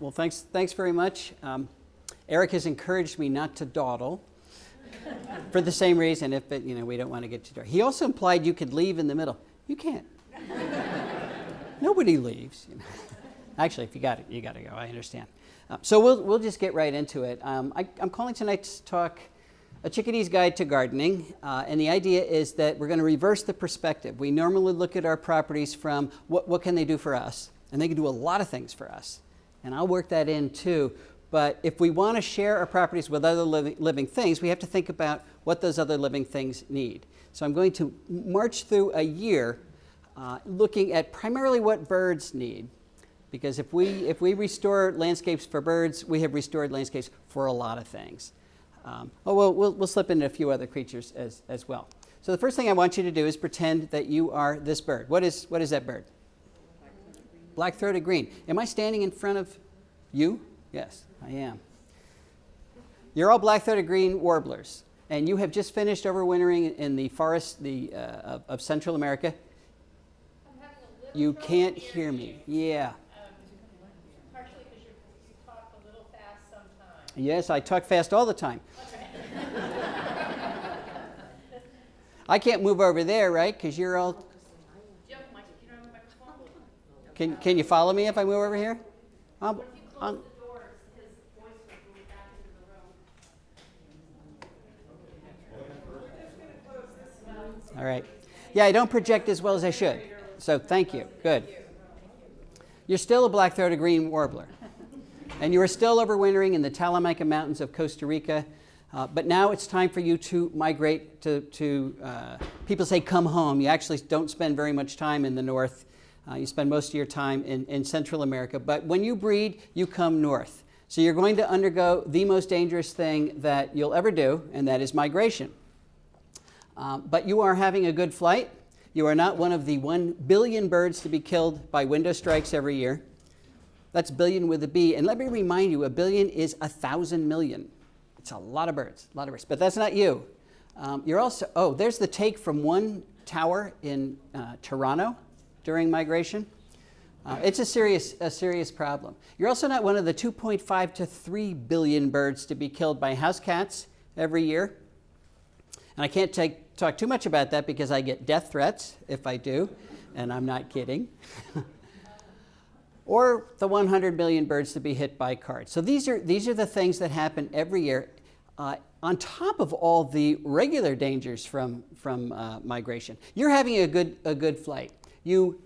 well, thanks, thanks very much. Um, Eric has encouraged me not to dawdle for the same reason if it, you know, we don't want to get too dark. He also implied you could leave in the middle. You can't. Nobody leaves. You know. Actually, if you got it, you got to go. I understand. Uh, so we'll, we'll just get right into it. Um, I, am calling tonight's talk A Chickadee's Guide to Gardening. Uh, and the idea is that we're going to reverse the perspective. We normally look at our properties from what, what can they do for us? And they can do a lot of things for us. And I'll work that in too. But if we want to share our properties with other living, things, we have to think about what those other living things need. So I'm going to march through a year uh, looking at primarily what birds need. Because if we, if we restore landscapes for birds, we have restored landscapes for a lot of things. Um, oh, well, we'll, we'll slip into a few other creatures as, as well. So the first thing I want you to do is pretend that you are this bird. What is, what is that bird? Black-throated green. Am I standing in front of you? Yes, I am. You're all black-throated green warblers, and you have just finished overwintering in the forest the, uh, of, of, Central America. You can't hear me. Yeah. Um, because you talk a little fast sometimes. yes, I talk fast all the time. I can't move over there, right? Because you're all. Can, can you follow me if I move over here? I'm, I'm, All right. Yeah, I don't project as well as I should. So thank you. Good. You're still a black-throated green warbler. And you are still overwintering in the Talamanca Mountains of Costa Rica. Uh, but now it's time for you to migrate to, to uh, people say come home. You actually don't spend very much time in the north. Uh, you spend most of your time in, in Central America. But when you breed, you come north. So you're going to undergo the most dangerous thing that you'll ever do, and that is migration. Um, but you are having a good flight. You are not one of the 1 billion birds to be killed by window strikes every year. That's billion with a B. And let me remind you, a billion is a thousand million. It's a lot of birds, a lot of birds. But that's not you. Um, you're also, oh, there's the take from one tower in uh, Toronto during migration. Uh, it's a serious, a serious problem. You're also not one of the 2.5 to 3 billion birds to be killed by house cats every year. And I can't take, talk too much about that because I get death threats if I do, and I'm not kidding. or the 100 million birds to be hit by cars. So these are, these are the things that happen every year uh, on top of all the regular dangers from, from uh, migration. You're having a good, a good flight. You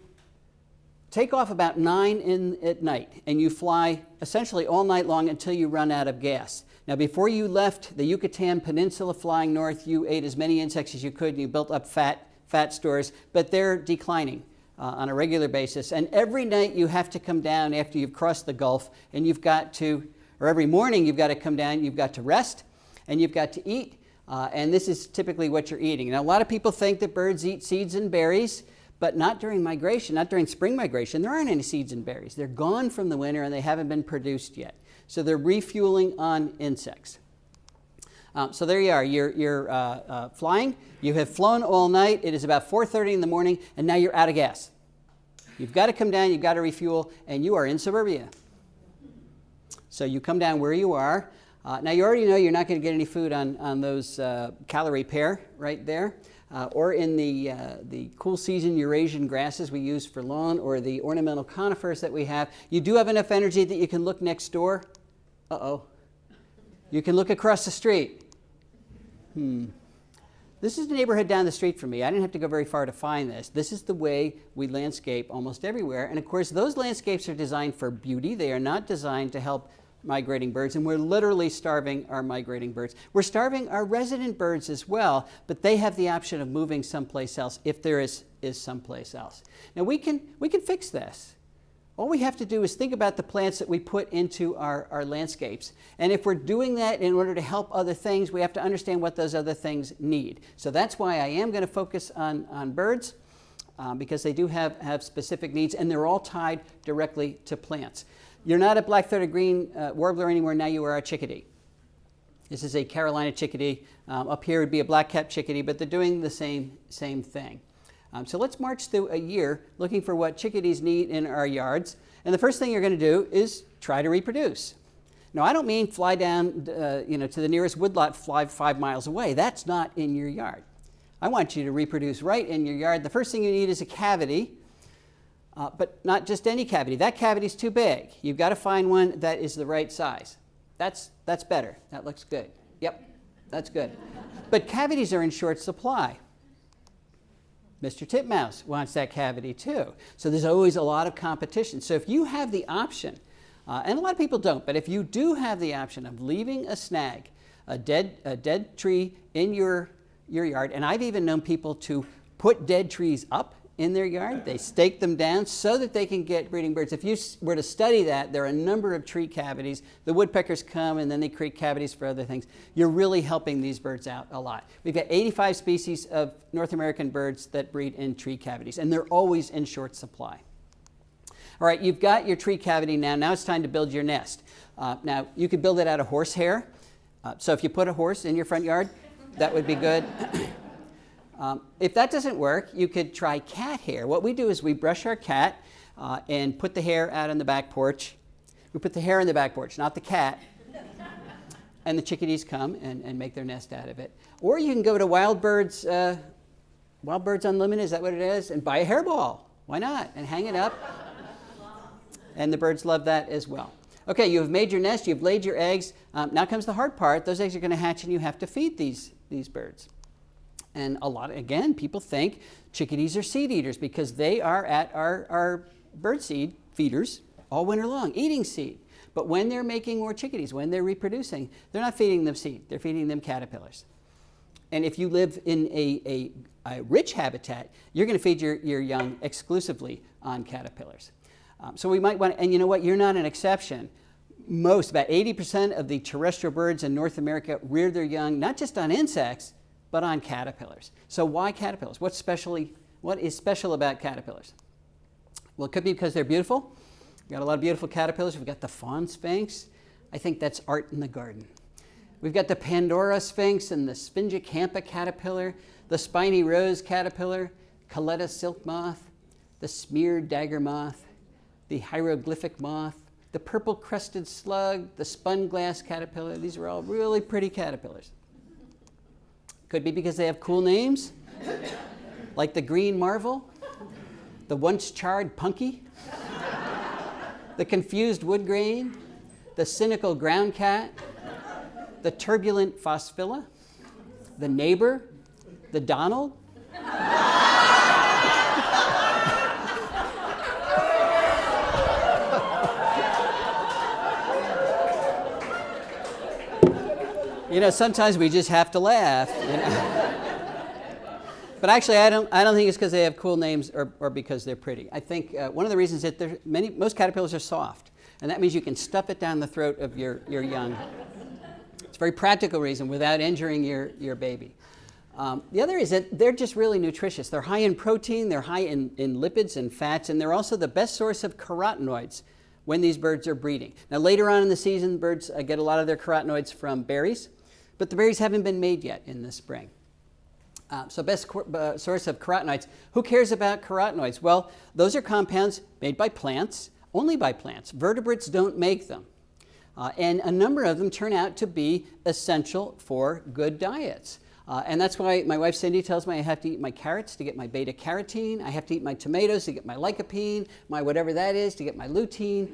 take off about 9 in, at night, and you fly essentially all night long until you run out of gas. Now, before you left the Yucatan Peninsula flying north, you ate as many insects as you could and you built up fat, fat stores, but they're declining uh, on a regular basis. And every night you have to come down after you've crossed the Gulf and you've got to, or every morning you've got to come down, you've got to rest and you've got to eat. Uh, and this is typically what you're eating. Now, a lot of people think that birds eat seeds and berries, but not during migration, not during spring migration. There aren't any seeds and berries. They're gone from the winter and they haven't been produced yet. So they're refueling on insects. Um, so there you are. You're, you're uh, uh, flying. You have flown all night. It is about 4.30 in the morning, and now you're out of gas. You've got to come down. You've got to refuel, and you are in suburbia. So you come down where you are. Uh, now, you already know you're not going to get any food on, on those uh, Callery pear right there. Uh, or in the, uh, the cool season Eurasian grasses we use for lawn, or the ornamental conifers that we have. You do have enough energy that you can look next door uh-oh. You can look across the street. Hmm. This is the neighborhood down the street from me. I didn't have to go very far to find this. This is the way we landscape almost everywhere. And of course, those landscapes are designed for beauty. They are not designed to help migrating birds, and we're literally starving our migrating birds. We're starving our resident birds as well, but they have the option of moving someplace else if there is, is someplace else. Now, we can, we can fix this. All we have to do is think about the plants that we put into our, our landscapes. And if we're doing that in order to help other things, we have to understand what those other things need. So that's why I am going to focus on, on birds, um, because they do have, have specific needs, and they're all tied directly to plants. You're not a black-throated green uh, warbler anymore, now you are a chickadee. This is a Carolina chickadee. Um, up here would be a black-capped chickadee, but they're doing the same, same thing. Um, so let's march through a year looking for what chickadees need in our yards. And the first thing you're going to do is try to reproduce. Now, I don't mean fly down uh, you know, to the nearest woodlot, fly five miles away. That's not in your yard. I want you to reproduce right in your yard. The first thing you need is a cavity, uh, but not just any cavity. That cavity is too big. You've got to find one that is the right size. That's, that's better. That looks good. Yep, that's good. but cavities are in short supply. Mr. Titmouse wants that cavity too. So there's always a lot of competition. So if you have the option, uh, and a lot of people don't, but if you do have the option of leaving a snag, a dead, a dead tree in your, your yard, and I've even known people to put dead trees up in their yard. They stake them down so that they can get breeding birds. If you were to study that, there are a number of tree cavities. The woodpeckers come and then they create cavities for other things. You're really helping these birds out a lot. We've got 85 species of North American birds that breed in tree cavities, and they're always in short supply. All right, you've got your tree cavity now. Now it's time to build your nest. Uh, now, you could build it out of horsehair. Uh, so if you put a horse in your front yard, that would be good. Um, if that doesn't work, you could try cat hair. What we do is we brush our cat uh, and put the hair out on the back porch. We put the hair in the back porch, not the cat. and the chickadees come and, and make their nest out of it. Or you can go to Wild Birds, uh, Wild Birds Unlimited, is that what it is? And buy a hairball. Why not? And hang it up. and the birds love that as well. Okay, you have made your nest, you've laid your eggs. Um, now comes the hard part. Those eggs are going to hatch and you have to feed these, these birds. And a lot, again, people think chickadees are seed eaters because they are at our, our bird seed feeders all winter long, eating seed. But when they're making more chickadees, when they're reproducing, they're not feeding them seed, they're feeding them caterpillars. And if you live in a, a, a rich habitat, you're going to feed your, your young exclusively on caterpillars. Um, so we might want, and you know what, you're not an exception. Most, about 80% of the terrestrial birds in North America rear their young not just on insects, but on caterpillars. So why caterpillars? What's specially, what is special about caterpillars? Well, it could be because they're beautiful. We've got a lot of beautiful caterpillars. We've got the fawn sphinx. I think that's art in the garden. We've got the Pandora sphinx and the Sphingicampa caterpillar, the spiny rose caterpillar, Calleta silk moth, the smeared dagger moth, the hieroglyphic moth, the purple crested slug, the spun glass caterpillar. These are all really pretty caterpillars. Could be because they have cool names, like the Green Marvel, the once charred Punky, the confused wood grain, the cynical ground cat, the turbulent Phosphila, the neighbor, the Donald. You know, sometimes we just have to laugh. You know? but actually, I don't, I don't think it's because they have cool names or, or because they're pretty. I think uh, one of the reasons that many, most caterpillars are soft, and that means you can stuff it down the throat of your, your young. It's a very practical reason without injuring your, your baby. Um, the other is that they're just really nutritious. They're high in protein, they're high in, in lipids and fats, and they're also the best source of carotenoids when these birds are breeding. Now, later on in the season, birds uh, get a lot of their carotenoids from berries but the berries haven't been made yet in the spring. Uh, so best uh, source of carotenoids. Who cares about carotenoids? Well, those are compounds made by plants, only by plants. Vertebrates don't make them. Uh, and a number of them turn out to be essential for good diets. Uh, and that's why my wife Cindy tells me I have to eat my carrots to get my beta carotene. I have to eat my tomatoes to get my lycopene, my whatever that is to get my lutein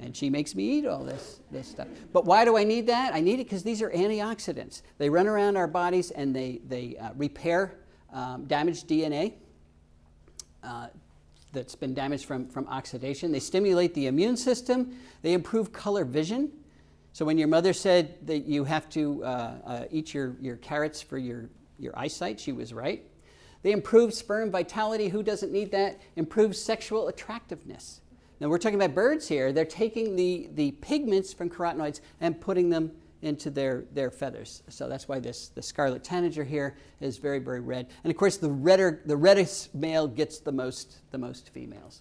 and she makes me eat all this, this stuff. But why do I need that? I need it because these are antioxidants. They run around our bodies and they, they uh, repair um, damaged DNA uh, that's been damaged from, from oxidation. They stimulate the immune system. They improve color vision. So when your mother said that you have to uh, uh eat your, your carrots for your, your eyesight, she was right. They improve sperm vitality. Who doesn't need that? Improve sexual attractiveness. Now we're talking about birds here. They're taking the, the pigments from carotenoids and putting them into their, their feathers. So that's why this the scarlet tanager here is very, very red. And of course the redder the reddest male gets the most the most females.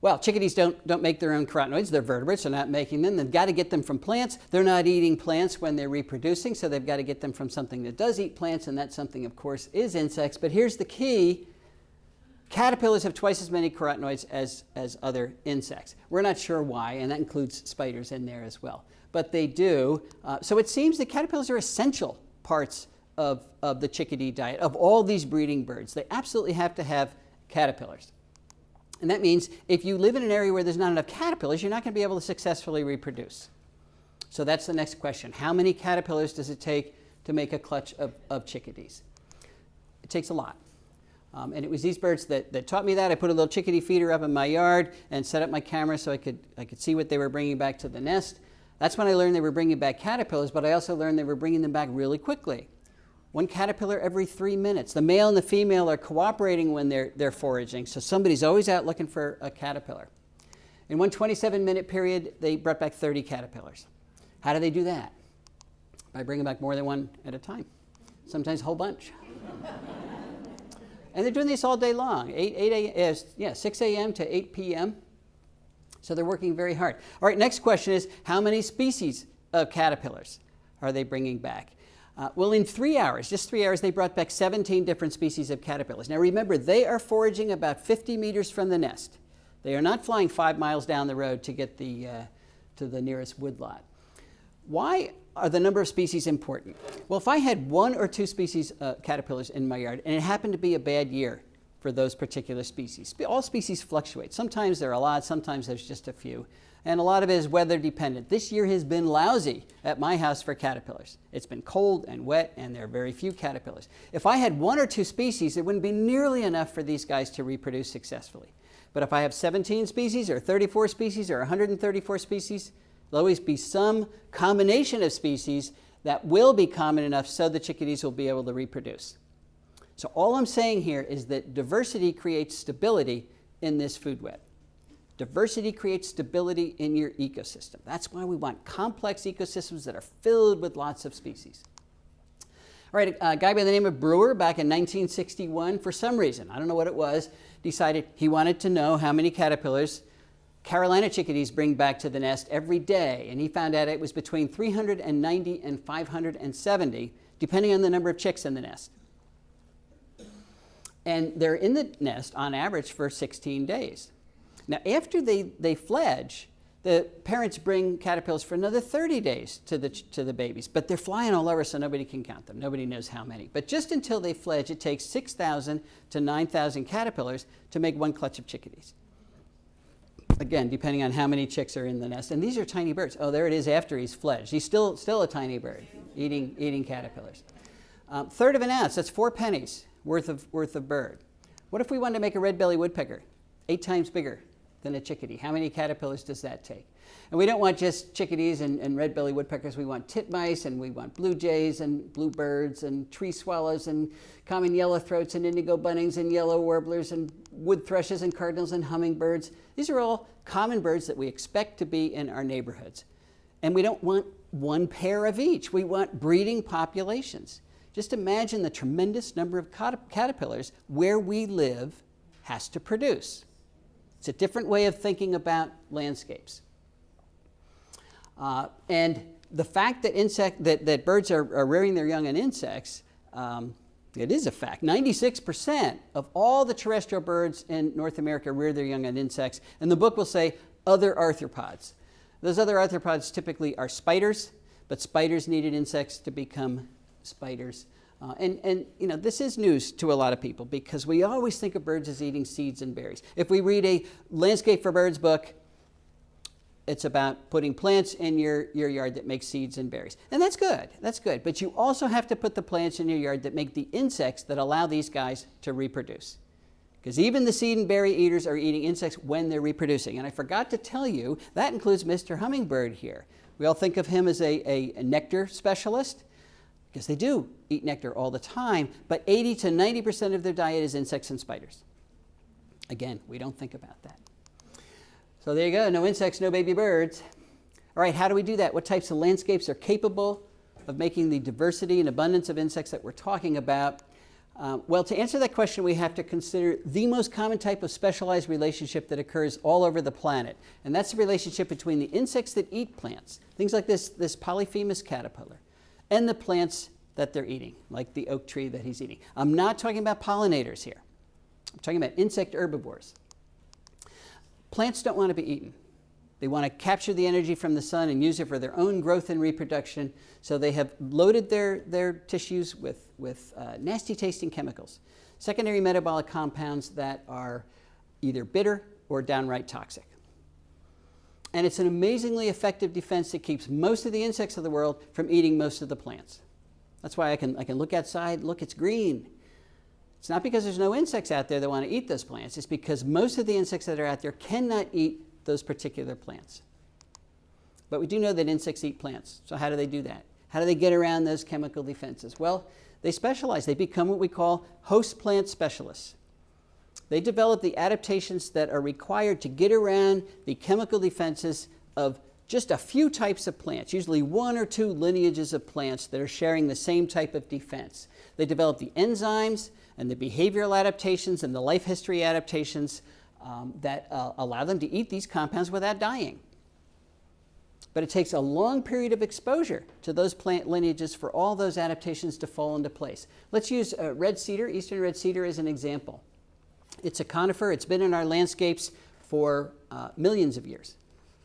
Well, chickadees don't, don't make their own carotenoids. They're vertebrates. They're not making them. They've got to get them from plants. They're not eating plants when they're reproducing, so they've got to get them from something that does eat plants, and that something, of course, is insects. But here's the key. Caterpillars have twice as many carotenoids as, as other insects. We're not sure why, and that includes spiders in there as well. But they do. Uh, so it seems that caterpillars are essential parts of, of the chickadee diet, of all these breeding birds. They absolutely have to have caterpillars. And that means if you live in an area where there's not enough caterpillars, you're not going to be able to successfully reproduce. So that's the next question. How many caterpillars does it take to make a clutch of, of chickadees? It takes a lot. Um, and it was these birds that, that taught me that. I put a little chickadee feeder up in my yard and set up my camera so I could, I could see what they were bringing back to the nest. That's when I learned they were bringing back caterpillars, but I also learned they were bringing them back really quickly one caterpillar every three minutes. The male and the female are cooperating when they're, they're foraging, so somebody's always out looking for a caterpillar. In one 27 minute period, they brought back 30 caterpillars. How do they do that? By bringing back more than one at a time, sometimes a whole bunch. and they're doing this all day long, 8, 8 a, yeah, 6 a.m. to 8 p.m. So they're working very hard. All right, next question is how many species of caterpillars are they bringing back? Uh, well, in three hours, just three hours, they brought back 17 different species of caterpillars. Now remember, they are foraging about 50 meters from the nest. They are not flying five miles down the road to get the, uh, to the nearest woodlot. Why are the number of species important? Well, if I had one or two species of uh, caterpillars in my yard, and it happened to be a bad year for those particular species, all species fluctuate. Sometimes there are a lot, sometimes there's just a few and a lot of it is weather dependent. This year has been lousy at my house for caterpillars. It's been cold and wet, and there are very few caterpillars. If I had one or two species, it wouldn't be nearly enough for these guys to reproduce successfully. But if I have 17 species, or 34 species, or 134 species, there'll always be some combination of species that will be common enough so the chickadees will be able to reproduce. So all I'm saying here is that diversity creates stability in this food web. Diversity creates stability in your ecosystem. That's why we want complex ecosystems that are filled with lots of species. All right, a guy by the name of Brewer back in 1961, for some reason, I don't know what it was, decided he wanted to know how many caterpillars Carolina chickadees bring back to the nest every day. And he found out it was between 390 and 570, depending on the number of chicks in the nest. And they're in the nest on average for 16 days. Now, after they, they fledge, the parents bring caterpillars for another 30 days to the, to the babies, but they're flying all over so nobody can count them. Nobody knows how many. But just until they fledge, it takes 6,000 to 9,000 caterpillars to make one clutch of chickadees. Again, depending on how many chicks are in the nest. And these are tiny birds. Oh, there it is after he's fledged. He's still, still a tiny bird eating, eating caterpillars. Um, third of an ounce, that's four pennies worth of, worth of bird. What if we wanted to make a red-bellied woodpecker? Eight times bigger than a chickadee. How many caterpillars does that take? And we don't want just chickadees and, and red-bellied woodpeckers. We want titmice and we want blue jays and bluebirds and tree swallows and common yellowthroats and indigo buntings and yellow warblers and wood thrushes and cardinals and hummingbirds. These are all common birds that we expect to be in our neighborhoods. And we don't want one pair of each. We want breeding populations. Just imagine the tremendous number of caterpillars where we live has to produce. It's a different way of thinking about landscapes. Uh, and the fact that, insect, that, that birds are, are rearing their young on insects, um, it is a fact. 96% of all the terrestrial birds in North America rear their young on insects. And the book will say other arthropods. Those other arthropods typically are spiders, but spiders needed insects to become spiders. Uh, and, and you know, this is news to a lot of people because we always think of birds as eating seeds and berries. If we read a Landscape for Birds book, it's about putting plants in your, your yard that make seeds and berries. And that's good, that's good. But you also have to put the plants in your yard that make the insects that allow these guys to reproduce. Because even the seed and berry eaters are eating insects when they're reproducing. And I forgot to tell you, that includes Mr. Hummingbird here. We all think of him as a, a, a nectar specialist because they do eat nectar all the time, but 80 to 90% of their diet is insects and spiders. Again, we don't think about that. So there you go, no insects, no baby birds. All right, how do we do that? What types of landscapes are capable of making the diversity and abundance of insects that we're talking about? Um, well, to answer that question, we have to consider the most common type of specialized relationship that occurs all over the planet. And that's the relationship between the insects that eat plants, things like this, this Polyphemus caterpillar, and the plants that they're eating, like the oak tree that he's eating. I'm not talking about pollinators here. I'm talking about insect herbivores. Plants don't want to be eaten. They want to capture the energy from the sun and use it for their own growth and reproduction. So they have loaded their, their tissues with, with uh, nasty tasting chemicals, secondary metabolic compounds that are either bitter or downright toxic. And it's an amazingly effective defense that keeps most of the insects of the world from eating most of the plants. That's why I can, I can look outside, look, it's green. It's not because there's no insects out there that want to eat those plants. It's because most of the insects that are out there cannot eat those particular plants. But we do know that insects eat plants. So how do they do that? How do they get around those chemical defenses? Well, they specialize. They become what we call host plant specialists. They develop the adaptations that are required to get around the chemical defenses of just a few types of plants, usually one or two lineages of plants that are sharing the same type of defense. They develop the enzymes and the behavioral adaptations and the life history adaptations um, that uh, allow them to eat these compounds without dying. But it takes a long period of exposure to those plant lineages for all those adaptations to fall into place. Let's use uh, red cedar, eastern red cedar, as an example. It's a conifer, it's been in our landscapes for uh, millions of years,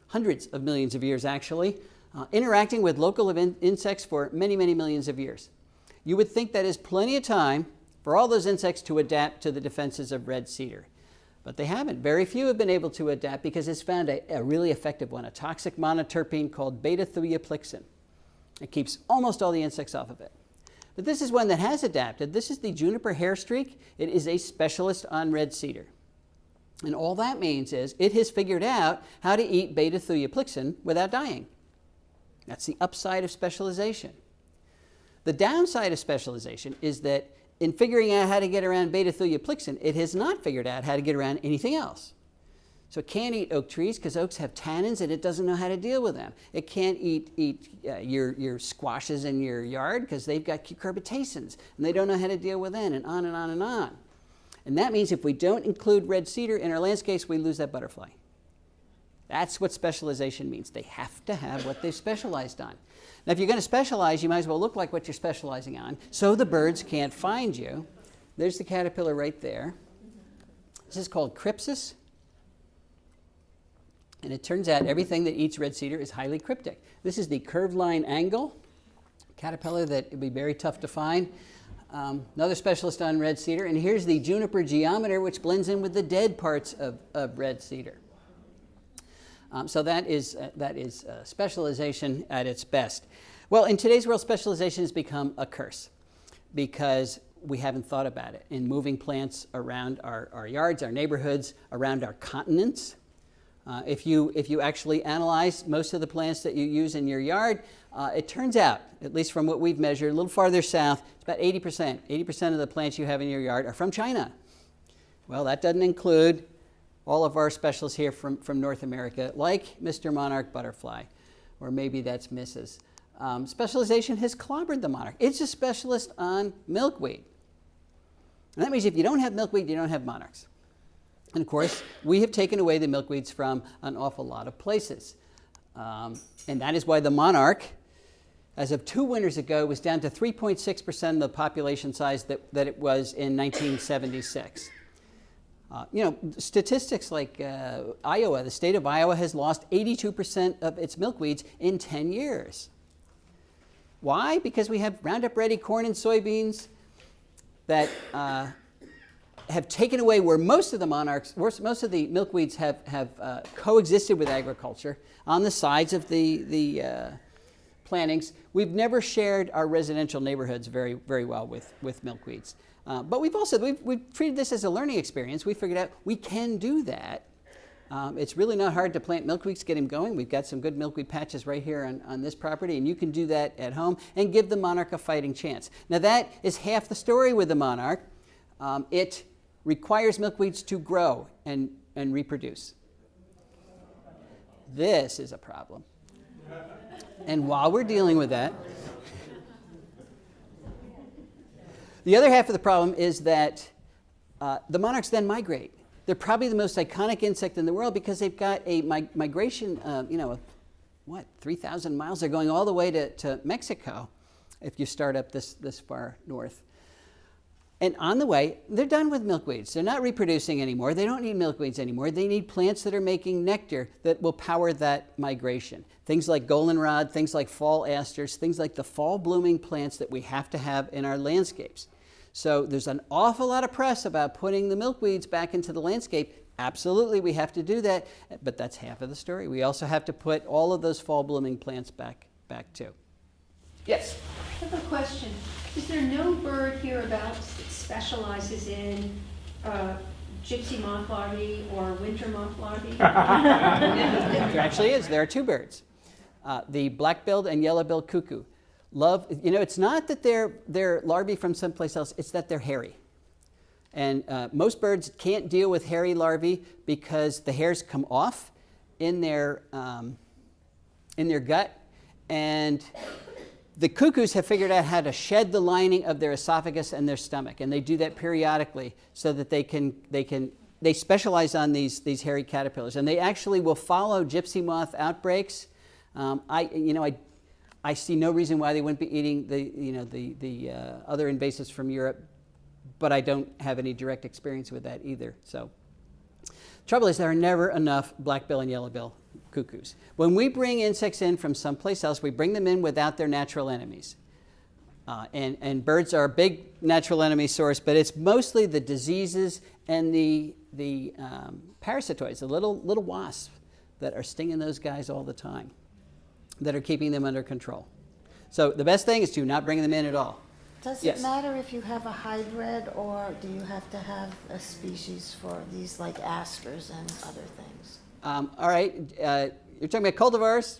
hundreds of millions of years actually, uh, interacting with local in insects for many, many millions of years. You would think that is plenty of time for all those insects to adapt to the defenses of red cedar. But they haven't. Very few have been able to adapt because it's found a, a really effective one, a toxic monoterpene called beta-thujaplicin. It keeps almost all the insects off of it. But this is one that has adapted. This is the juniper hair streak. It is a specialist on red cedar. And all that means is it has figured out how to eat beta-thujaplicin without dying. That's the upside of specialization. The downside of specialization is that in figuring out how to get around beta-thujaplicin, it has not figured out how to get around anything else. So it can't eat oak trees because oaks have tannins and it doesn't know how to deal with them. It can't eat, eat uh, your, your squashes in your yard because they've got cucurbitacins and they don't know how to deal with them and on and on and on. And that means if we don't include red cedar in our landscapes, we lose that butterfly. That's what specialization means. They have to have what they've specialized on. Now, if you're going to specialize, you might as well look like what you're specializing on so the birds can't find you. There's the caterpillar right there. This is called crypsis. And it turns out everything that eats red cedar is highly cryptic. This is the curved line angle caterpillar that would be very tough to find. Um, another specialist on red cedar. And here's the juniper geometer, which blends in with the dead parts of, of red cedar. Um, so that is, uh, that is uh, specialization at its best. Well, in today's world, specialization has become a curse because we haven't thought about it in moving plants around our, our yards, our neighborhoods, around our continents. Uh, if, you, if you actually analyze most of the plants that you use in your yard, uh, it turns out, at least from what we've measured, a little farther south, it's about 80%. 80% of the plants you have in your yard are from China. Well, that doesn't include all of our specialists here from, from North America, like Mr. Monarch Butterfly, or maybe that's Mrs. Um, specialization has clobbered the monarch. It's a specialist on milkweed. And that means if you don't have milkweed, you don't have monarchs. And of course, we have taken away the milkweeds from an awful lot of places. Um, and that is why the monarch, as of two winters ago, was down to 3.6% of the population size that, that it was in 1976. Uh, you know, statistics like uh, Iowa, the state of Iowa has lost 82% of its milkweeds in 10 years. Why? Because we have Roundup Ready corn and soybeans that uh, have taken away where most of the monarchs, most of the milkweeds have, have uh, coexisted with agriculture on the sides of the, the uh, plantings. We've never shared our residential neighborhoods very, very well with, with milkweeds. Uh, but we've also we've, we've treated this as a learning experience. We figured out we can do that. Um, it's really not hard to plant milkweeds, get them going. We've got some good milkweed patches right here on, on this property, and you can do that at home and give the monarch a fighting chance. Now, that is half the story with the monarch. Um, it requires milkweeds to grow and, and reproduce. This is a problem. And while we're dealing with that, The other half of the problem is that uh, the monarchs then migrate. They're probably the most iconic insect in the world because they've got a mi- migration, uh, you know, what, 3,000 miles? They're going all the way to, to Mexico if you start up this, this far north. And on the way, they're done with milkweeds. They're not reproducing anymore. They don't need milkweeds anymore. They need plants that are making nectar that will power that migration. Things like goldenrod, things like fall asters, things like the fall blooming plants that we have to have in our landscapes. So there's an awful lot of press about putting the milkweeds back into the landscape. Absolutely, we have to do that, but that's half of the story. We also have to put all of those fall blooming plants back, back too. Yes? I have a question. Is there no bird hereabouts that specializes in uh, gypsy moth larvae or winter moth larvae? There actually is. There are two birds uh, the black billed and yellow billed cuckoo. Love, you know, it's not that they're, they're larvae from someplace else, it's that they're hairy. And uh, most birds can't deal with hairy larvae because the hairs come off in their, um, in their gut. And the cuckoos have figured out how to shed the lining of their esophagus and their stomach. And they do that periodically so that they can, they can they specialize on these, these hairy caterpillars. And they actually will follow gypsy moth outbreaks. Um, I, you know, I I see no reason why they wouldn't be eating the, you know, the, the uh, other invasives from Europe, but I don't have any direct experience with that either. So, trouble is there are never enough black bill and yellow bill cuckoos. When we bring insects in from someplace else, we bring them in without their natural enemies. Uh, and, and birds are a big natural enemy source, but it's mostly the diseases and the, the um, parasitoids, the little, little wasps that are stinging those guys all the time that are keeping them under control. So the best thing is to not bring them in at all. Does Yes. it matter if you have a hybrid or do you have to have a species for these like asters and other things? Um, all right, uh, you're talking about cultivars.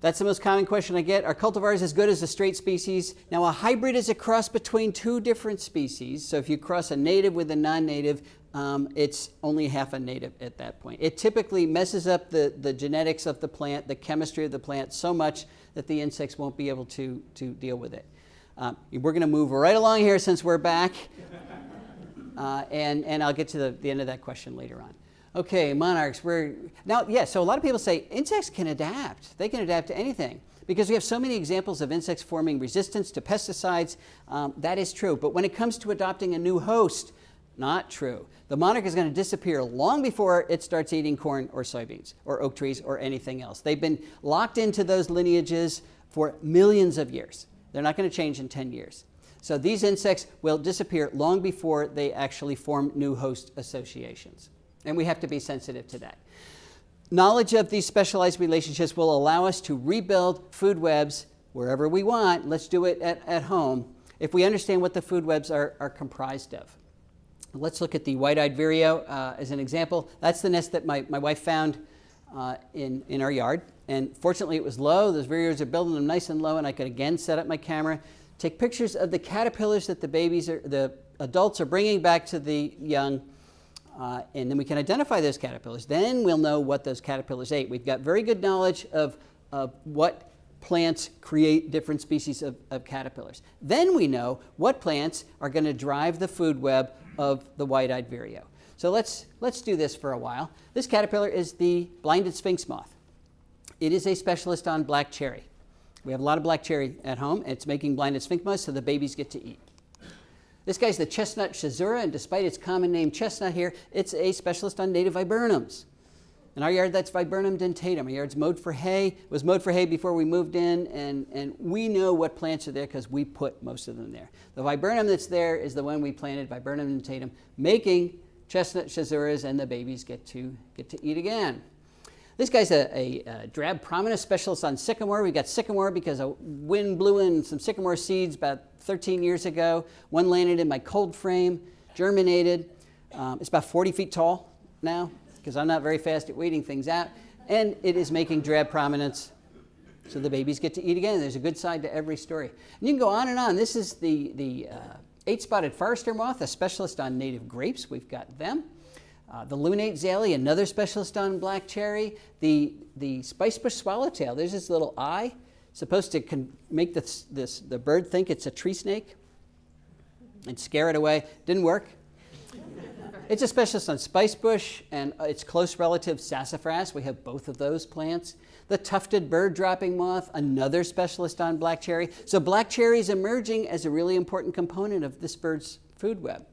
That's the most common question I get. Are cultivars as good as a straight species? Now, a hybrid is a cross between two different species. So if you cross a native with a non-native, um, it's only half a native at that point. It typically messes up the, the genetics of the plant, the chemistry of the plant so much that the insects won't be able to, to deal with it. Um, we're going to move right along here since we're back. Uh, and, and I'll get to the, the end of that question later on. Okay, monarchs. We're now, yeah. So a lot of people say insects can adapt. They can adapt to anything because we have so many examples of insects forming resistance to pesticides. Um, that is true. But when it comes to adopting a new host, not true. The monarch is going to disappear long before it starts eating corn or soybeans or oak trees or anything else. They've been locked into those lineages for millions of years. They're not going to change in 10 years. So these insects will disappear long before they actually form new host associations. And we have to be sensitive to that. Knowledge of these specialized relationships will allow us to rebuild food webs wherever we want. Let's do it at, at home if we understand what the food webs are, are comprised of. Let's look at the white-eyed vireo uh, as an example. That's the nest that my, my wife found uh, in, in our yard. And fortunately, it was low. Those vireos are building them nice and low, and I could again set up my camera, take pictures of the caterpillars that the babies are, the adults are bringing back to the young, uh, and then we can identify those caterpillars. Then we'll know what those caterpillars ate. We've got very good knowledge of, of what plants create different species of, of caterpillars. Then we know what plants are going to drive the food web of the white-eyed vireo. So let's, let's do this for a while. This caterpillar is the blinded sphinx moth. It is a specialist on black cherry. We have a lot of black cherry at home. It's making blinded sphinx moths so the babies get to eat. This guy's the chestnut schizura, and despite its common name chestnut here, it's a specialist on native viburnums. In our yard, that's Viburnum dentatum. Our yard's mowed for hay. It was mowed for hay before we moved in, and, and we know what plants are there because we put most of them there. The viburnum that's there is the one we planted, Viburnum dentatum, making chestnut schizuras, and the babies get to, get to eat again. This guy's a, a, a drab prominence specialist on sycamore. We got sycamore because a wind blew in some sycamore seeds about 13 years ago. One landed in my cold frame, germinated. Um, it's about 40 feet tall now because I'm not very fast at weeding things out. And it is making drab prominents so the babies get to eat again. There's a good side to every story. And you can go on and on. This is the, the uh, eight-spotted forester moth, a specialist on native grapes. We've got them. Uh, the lunate zale, another specialist on black cherry. The, the spicebush swallowtail, there's this little eye, supposed to make this, this, the bird think it's a tree snake. and scare it away. Didn't work. It's a specialist on spicebush and uh, its close relative sassafras. We have both of those plants. The tufted bird dropping moth, another specialist on black cherry. So black cherry is emerging as a really important component of this bird's food web.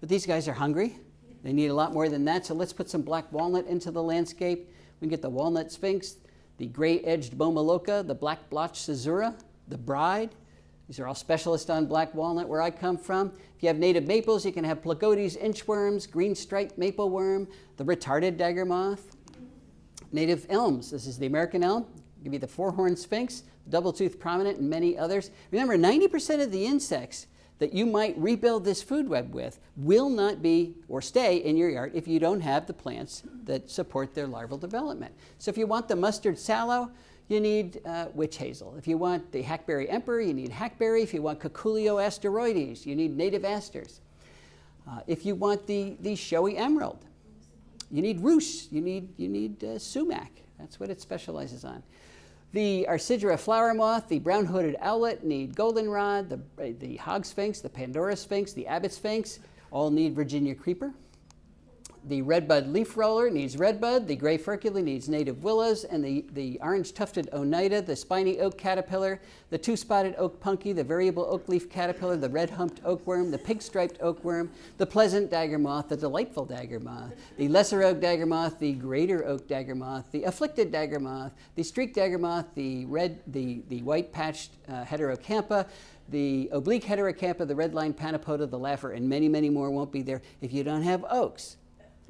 But these guys are hungry. They need a lot more than that. So let's put some black walnut into the landscape. We can get the walnut sphinx, the gray-edged bomolocha, the black blotch schizura, the bride, these are all specialists on black walnut where I come from. If you have native maples, you can have Placotes inchworms, green striped maple worm, the retarded dagger moth. Native elms, this is the American elm, give you the four-horned sphinx, double-toothed prominent, and many others. Remember, 90% of the insects that you might rebuild this food web with will not be or stay in your yard if you don't have the plants that support their larval development. So if you want the mustard sallow, you need uh, witch hazel. If you want the hackberry emperor, you need hackberry. If you want Cucullia asteroides, you need native asters. Uh, if you want the, the showy emerald, you need rus, you need, you need uh, sumac. That's what it specializes on. The Arcigera flower moth, the brown-hooded owlet need goldenrod, the, the hog sphinx, the Pandora sphinx, the abbot sphinx, all need Virginia creeper. The redbud leaf roller needs redbud, the gray furcula needs native willows, and the, the orange tufted oneida, the spiny oak caterpillar, the two-spotted oak punky, the variable oak leaf caterpillar, the red-humped oakworm, the pink-striped oakworm, the pleasant dagger moth, the delightful dagger moth, the lesser oak dagger moth, the greater oak dagger moth, the afflicted dagger moth, the streaked dagger moth, the red, the, the white-patched uh, heterocampa, the oblique heterocampa, the red-line panapoda, the laugher, and many, many more won't be there if you don't have oaks.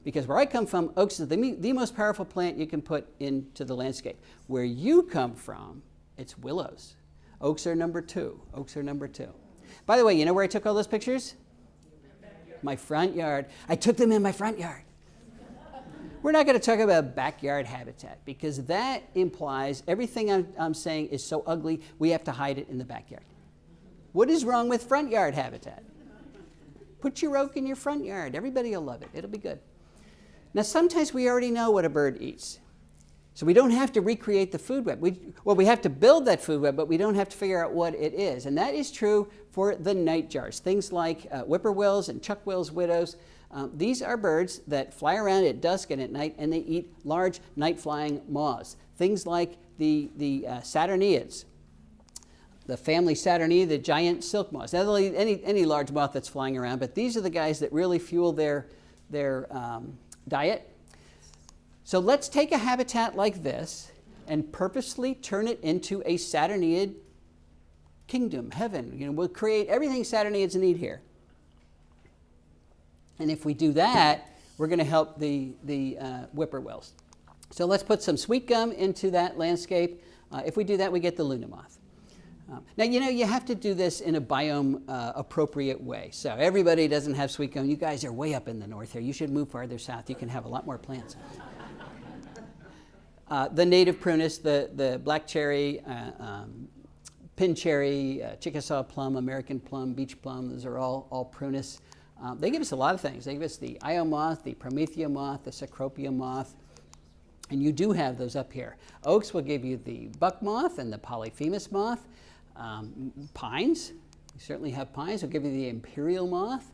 Because where I come from, oaks is the, the most powerful plant you can put into the landscape. Where you come from, it's willows. Oaks are number two. Oaks are number two. By the way, you know where I took all those pictures? My front yard. I took them in my front yard. We're not going to talk about backyard habitat because that implies everything I'm, I'm saying is so ugly, we have to hide it in the backyard. What is wrong with front yard habitat? Put your oak in your front yard. Everybody will love it. It'll be good. Now, sometimes we already know what a bird eats. So we don't have to recreate the food web. We, well, we have to build that food web, but we don't have to figure out what it is. And that is true for the nightjars, things like uh, whippoorwills and chuckwills widows. Um, these are birds that fly around at dusk and at night, and they eat large night-flying moths. Things like the, the uh, Saturniids, the family Saturnia, the giant silk moths. Any, any large moth that's flying around, but these are the guys that really fuel their, their um, diet. So let's take a habitat like this and purposely turn it into a Saturniid kingdom, heaven. You know, we'll create everything Saturniids need here. And if we do that, we're going to help the, the uh, whippoorwills. So let's put some sweet gum into that landscape. Uh, if we do that, we get the Luna moth. Um, now, you know, you have to do this in a biome uh, appropriate way. So everybody doesn't have sweet gum. You guys are way up in the north here. You should move farther south. You can have a lot more plants. Uh, the native prunus, the, the black cherry, uh, um, pin cherry, uh, Chickasaw plum, American plum, beach plum, those are all, all prunus. Um, they give us a lot of things. They give us the Io moth, the Promethea moth, the Cecropia moth, and you do have those up here. Oaks will give you the buck moth and the Polyphemus moth. Um, pines, we certainly have pines. We'll give you the imperial moth.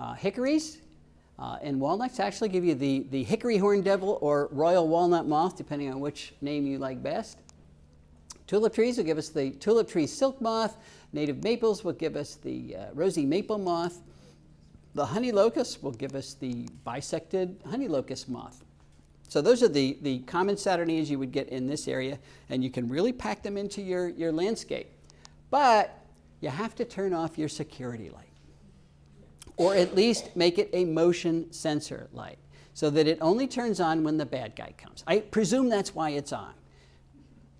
Uh, hickories uh, and walnuts actually give you the, the hickory horn devil or royal walnut moth, depending on which name you like best. Tulip trees will give us the tulip tree silk moth. Native maples will give us the uh, rosy maple moth. The honey locust will give us the bisected honey locust moth. So those are the, the common Saturniids you would get in this area, and you can really pack them into your, your landscape. But you have to turn off your security light, or at least make it a motion sensor light, so that it only turns on when the bad guy comes. I presume that's why it's on.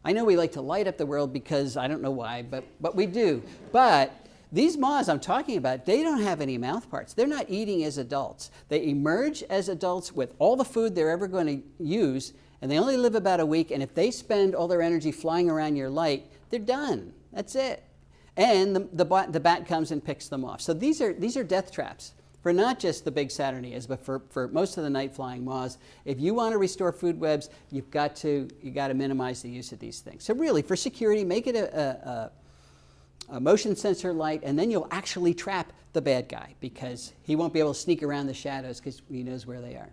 I know we like to light up the world because I don't know why, but, but we do. But these moths I'm talking about, they don't have any mouth parts. They're not eating as adults. They emerge as adults with all the food they're ever going to use, and they only live about a week, and if they spend all their energy flying around your light, they're done. That's it. And the, the, the bat comes and picks them off. So these are, these are death traps for not just the big Saturniids, but for, for most of the night flying moths. If you want to restore food webs, you've got to, you've got to minimize the use of these things. So really, for security, make it a, a a motion sensor light, and then you'll actually trap the bad guy because he won't be able to sneak around the shadows because he knows where they are.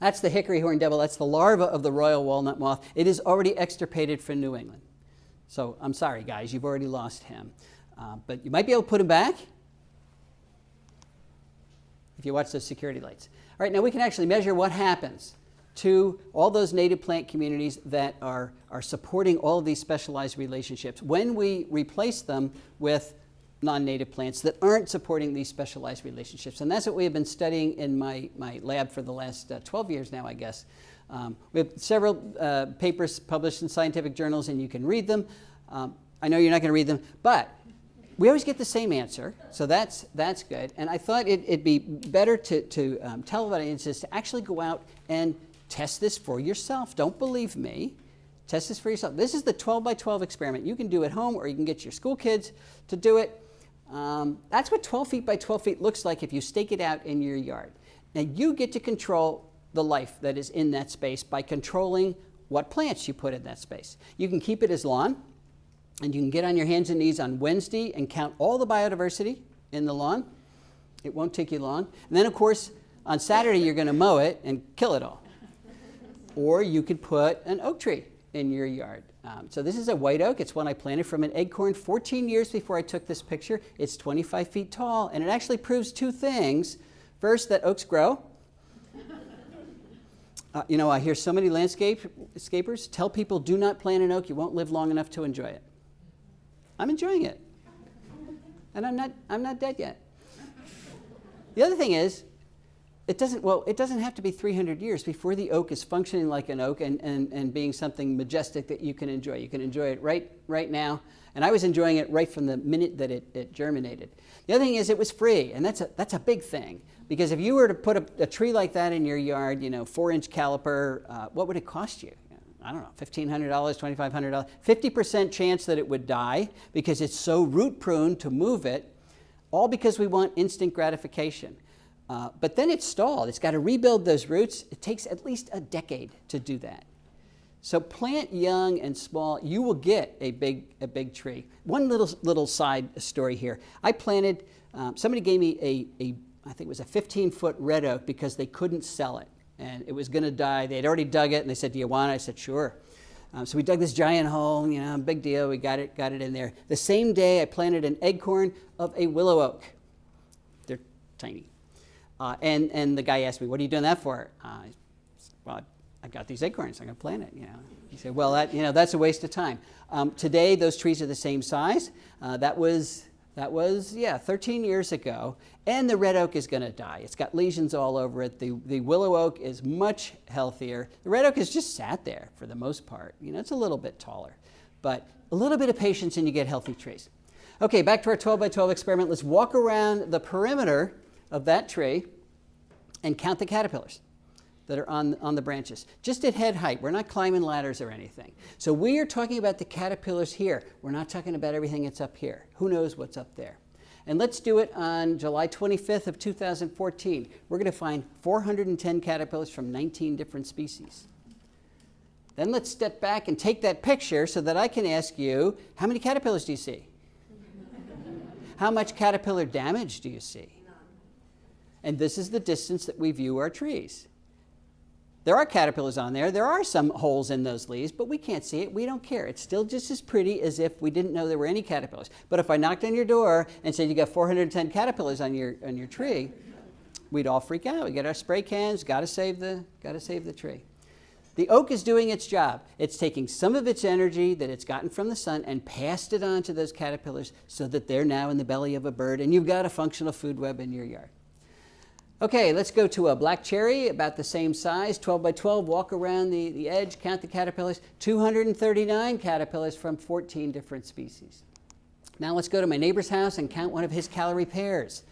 That's the hickory horn devil. That's the larva of the royal walnut moth. It is already extirpated from New England. So I'm sorry, guys, you've already lost him. Uh, but you might be able to put him back if you watch those security lights. All right, now we can actually measure what happens to all those native plant communities that are, are supporting all these specialized relationships when we replace them with non-native plants that aren't supporting these specialized relationships. And that's what we have been studying in my, my lab for the last uh, 12 years now, I guess. Um, we have several uh, papers published in scientific journals, and you can read them. Um, I know you're not going to read them, but we always get the same answer, so that's, that's good. And I thought it, would be better to, to um, tell audiences to actually go out and test this for yourself. Don't believe me. Test this for yourself. This is the 12 by 12 experiment. You can do at home, or you can get your school kids to do it. Um, that's what 12 feet by 12 feet looks like if you stake it out in your yard. Now you get to control the life that is in that space by controlling what plants you put in that space. You can keep it as lawn, and you can get on your hands and knees on Wednesday and count all the biodiversity in the lawn. It won't take you long. And then, of course, on Saturday, you're going to mow it and kill it all. Or you could put an oak tree in your yard. Um, so this is a white oak. It's one I planted from an acorn 14 years before I took this picture. It's 25 feet tall, and it actually proves two things. First, that oaks grow. Uh, you know, I hear so many landscapers tell people do not plant an oak, you won't live long enough to enjoy it. I'm enjoying it. And I'm not, I'm not dead yet. The other thing is, it doesn't, well, it doesn't have to be 300 years before the oak is functioning like an oak and, and, and being something majestic that you can enjoy. You can enjoy it right, right now. And I was enjoying it right from the minute that it, it germinated. The other thing is it was free, and that's a, that's a big thing. Because if you were to put a, a tree like that in your yard, you know, four inch caliper, uh, what would it cost you? I don't know, $1,500, $2,500, 50% chance that it would die because it's so root prone to move it, all because we want instant gratification. Uh, but then it's stalled. It's got to rebuild those roots. It takes at least a decade to do that. So plant young and small, you will get a big, a big tree. One little, little side story here. I planted, um, somebody gave me a, a, I think it was a 15 foot red oak because they couldn't sell it and it was going to die. They had already dug it, and they said, "Do you want it?" I said, "Sure." Um, so we dug this giant hole. You know, big deal. We got it, got it in there. The same day, I planted an acorn of a willow oak. They're tiny. Uh, and and the guy asked me, "What are you doing that for?" Uh, well, I've got these acorns. I'm going to plant it. You know. He said, "Well, that you know that's a waste of time." Um, today, those trees are the same size. Uh, that was that was, yeah, 13 years ago. And the red oak is going to die. It's got lesions all over it. The, the willow oak is much healthier. The red oak has just sat there for the most part. You know, it's a little bit taller. But a little bit of patience and you get healthy trees. Okay, back to our 12 by 12 experiment. Let's walk around the perimeter of that tree and count the caterpillars that are on, on the branches, just at head height. We're not climbing ladders or anything. So we are talking about the caterpillars here. We're not talking about everything that's up here. Who knows what's up there? And let's do it on July 25th of 2014. We're going to find 410 caterpillars from 19 different species. Then let's step back and take that picture so that I can ask you, how many caterpillars do you see? how much caterpillar damage do you see? And this is the distance that we view our trees. There are caterpillars on there. There are some holes in those leaves, but we can't see it. We don't care. It's still just as pretty as if we didn't know there were any caterpillars. But if I knocked on your door and said you got 410 caterpillars on your, on your tree, we'd all freak out. We get our spray cans, got to save the, got to save the tree. The oak is doing its job. It's taking some of its energy that it's gotten from the sun and passed it on to those caterpillars so that they're now in the belly of a bird and you've got a functional food web in your yard. Okay, let's go to a black cherry, about the same size, 12 by 12, walk around the, the edge, count the caterpillars, 239 caterpillars from 14 different species. Now let's go to my neighbor's house and count one of his Callery pears.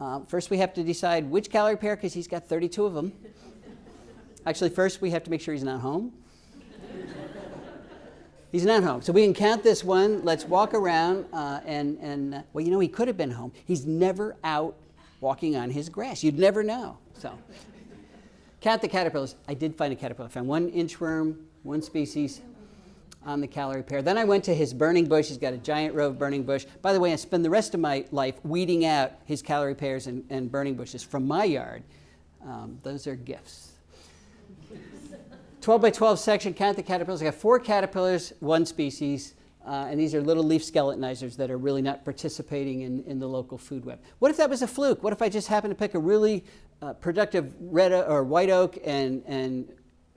Uh, first we have to decide which Callery pear because he's got 32 of them. Actually, first we have to make sure he's not home. he's not home. So we can count this one. Let's walk around uh, and, and uh, well, you know, he could have been home. He's never out walking on his grass. You'd never know. So, count the caterpillars. I did find a caterpillar. I found one inchworm, one species. on the Callery pear. Then I went to his burning bush. He's got a giant row of burning bush. By the way, I spend the rest of my life weeding out his Callery pears and, and burning bushes from my yard. Um, those are gifts. 12 by 12 section, count the caterpillars. I got four caterpillars, one species, uh, and these are little leaf skeletonizers that are really not participating in, in the local food web. What if that was a fluke? What if I just happened to pick a really uh, productive red or white oak and, and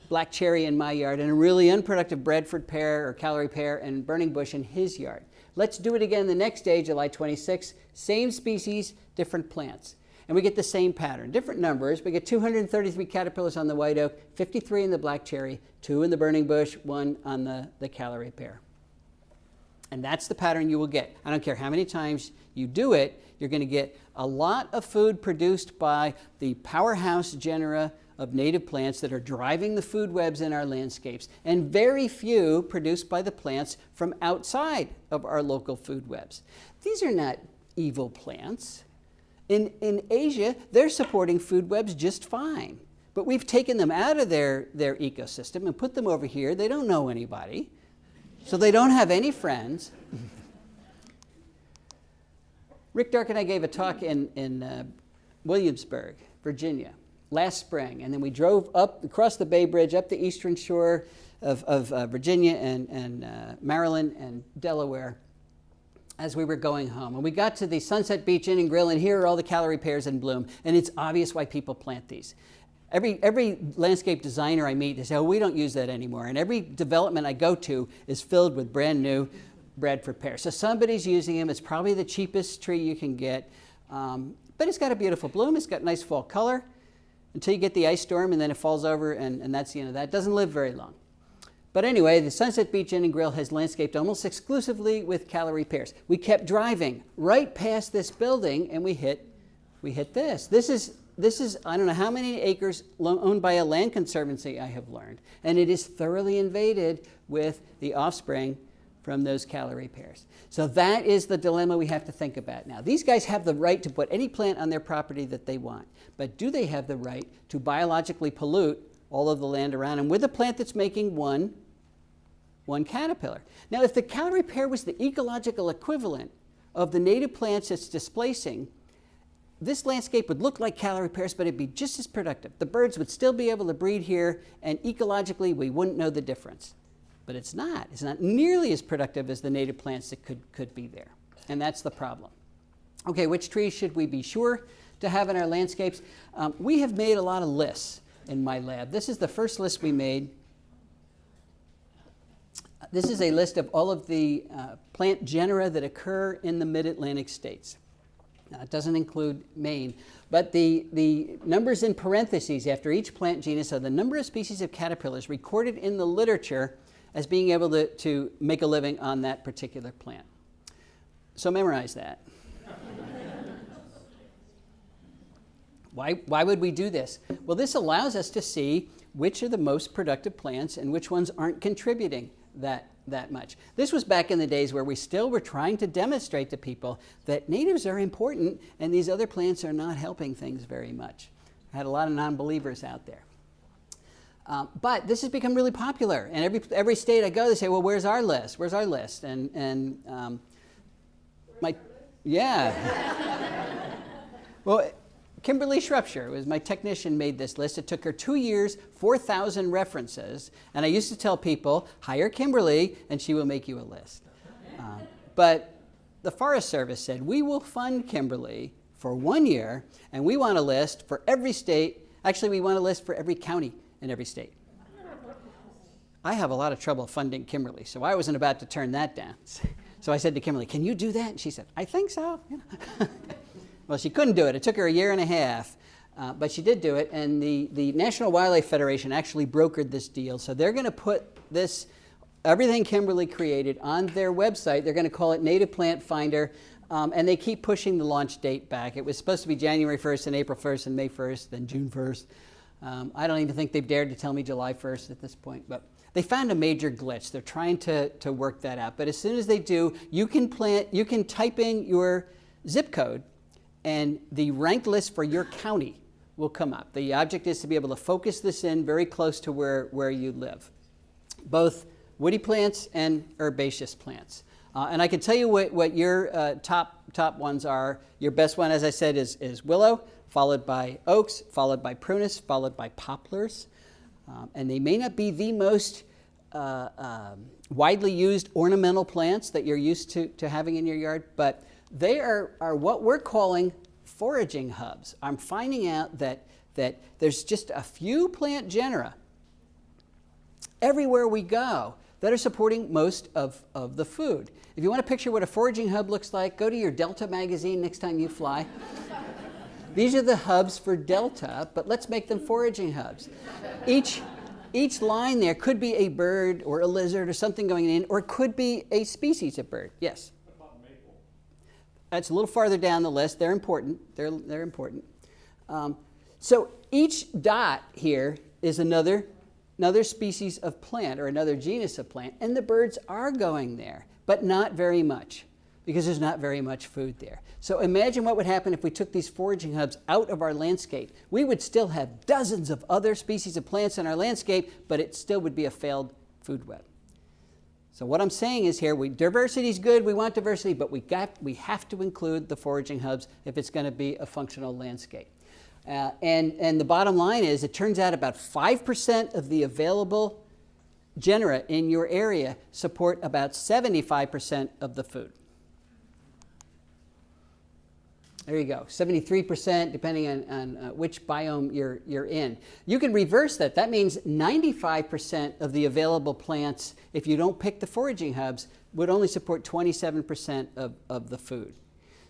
black cherry in my yard and a really unproductive Bradford pear or Callery pear and burning bush in his yard? Let's do it again the next day, July 26, same species, different plants and we get the same pattern. Different numbers. We get 233 caterpillars on the white oak, 53 in the black cherry, two in the burning bush, one on the, the Callery pear. And that's the pattern you will get. I don't care how many times you do it, you're going to get a lot of food produced by the powerhouse genera of native plants that are driving the food webs in our landscapes, and very few produced by the plants from outside of our local food webs. These are not evil plants. In, in Asia, they're supporting food webs just fine. But we've taken them out of their, their ecosystem and put them over here. They don't know anybody, so they don't have any friends. Rick Darke and I gave a talk in, in uh, Williamsburg, Virginia, last spring. And then we drove up across the Bay Bridge, up the eastern shore of, of uh, Virginia and, and uh, Maryland and Delaware as we were going home. And we got to the Sunset Beach Inn and Grill, and here are all the Callery pears in bloom. And it's obvious why people plant these. Every, every landscape designer I meet, they say, oh, we don't use that anymore. And every development I go to is filled with brand new Bradford pears. So somebody's using them. It's probably the cheapest tree you can get. Um, but it's got a beautiful bloom. It's got nice fall color until you get the ice storm, and then it falls over, and, and that's the end of that. It doesn't live very long. But anyway, the Sunset Beach Inn and Grill has landscaped almost exclusively with Callery pears. We kept driving right past this building and we hit, we hit this. This is, this is, I don't know how many acres owned by a land conservancy I have learned. And it is thoroughly invaded with the offspring from those Callery pears. So that is the dilemma we have to think about now. These guys have the right to put any plant on their property that they want, but do they have the right to biologically pollute all of the land around them with a plant that's making one, one caterpillar. Now, if the Callery pear was the ecological equivalent of the native plants it's displacing, this landscape would look like Callery pears, but it'd be just as productive. The birds would still be able to breed here, and ecologically, we wouldn't know the difference. But it's not. It's not nearly as productive as the native plants that could, could be there. And that's the problem. Okay, which trees should we be sure to have in our landscapes? Um, we have made a lot of lists in my lab. This is the first list we made. This is a list of all of the uh, plant genera that occur in the mid-Atlantic states. Now, it doesn't include Maine, but the, the numbers in parentheses after each plant genus are the number of species of caterpillars recorded in the literature as being able to, to make a living on that particular plant. So memorize that. Why, why would we do this? Well, this allows us to see which are the most productive plants and which ones aren't contributing that, that much. This was back in the days where we still were trying to demonstrate to people that natives are important and these other plants are not helping things very much. I had a lot of non-believers out there. Um, but this has become really popular, and every, every state I go, they say, well, where's our list? Where's our list? And, and um, my, yeah. well, Kimberly Shropshire was my technician made this list. It took her two years, 4,000 references. And I used to tell people, hire Kimberly and she will make you a list. Uh, but the Forest Service said, we will fund Kimberly for one year and we want a list for every state. Actually, we want a list for every county in every state. I have a lot of trouble funding Kimberly, so I wasn't about to turn that down. So I said to Kimberly, can you do that? And she said, I think so. Well, she couldn't do it. It took her a year and a half, uh, but she did do it. And the, the National Wildlife Federation actually brokered this deal. So they're going to put this, everything Kimberly created, on their website. They're going to call it Native Plant Finder. Um, and they keep pushing the launch date back. It was supposed to be January 1st and April 1st and May 1st, then June 1st. Um, I don't even think they've dared to tell me July 1st at this point, but they found a major glitch. They're trying to, to work that out. But as soon as they do, you can plant, you can type in your zip code and the ranked list for your county will come up. The object is to be able to focus this in very close to where, where you live. Both woody plants and herbaceous plants. Uh, and I can tell you what, what your uh, top, top ones are. Your best one, as I said, is, is willow, followed by oaks, followed by prunus, followed by poplars. Um, and they may not be the most uh, um, widely used ornamental plants that you're used to, to having in your yard, but they are, are what we're calling foraging hubs. I'm finding out that, that there's just a few plant genera everywhere we go that are supporting most of, of the food. If you want to picture what a foraging hub looks like, go to your Delta magazine next time you fly. These are the hubs for Delta, but let's make them foraging hubs. Each, each line there could be a bird or a lizard or something going in, or it could be a species of bird. Yes? That's a little farther down the list. They're important. They're, they're important. Um, so each dot here is another, another species of plant or another genus of plant, and the birds are going there, but not very much because there's not very much food there. So imagine what would happen if we took these foraging hubs out of our landscape. We would still have dozens of other species of plants in our landscape, but it still would be a failed food web. So what I'm saying is here, we, diversity is good, we want diversity, but we, got, we have to include the foraging hubs if it's going to be a functional landscape. Uh, and, and the bottom line is it turns out about 5% of the available genera in your area support about 75% of the food. There you go, 73% depending on, on uh, which biome you're, you're in. You can reverse that. That means 95% of the available plants, if you don't pick the foraging hubs, would only support 27% of, of the food.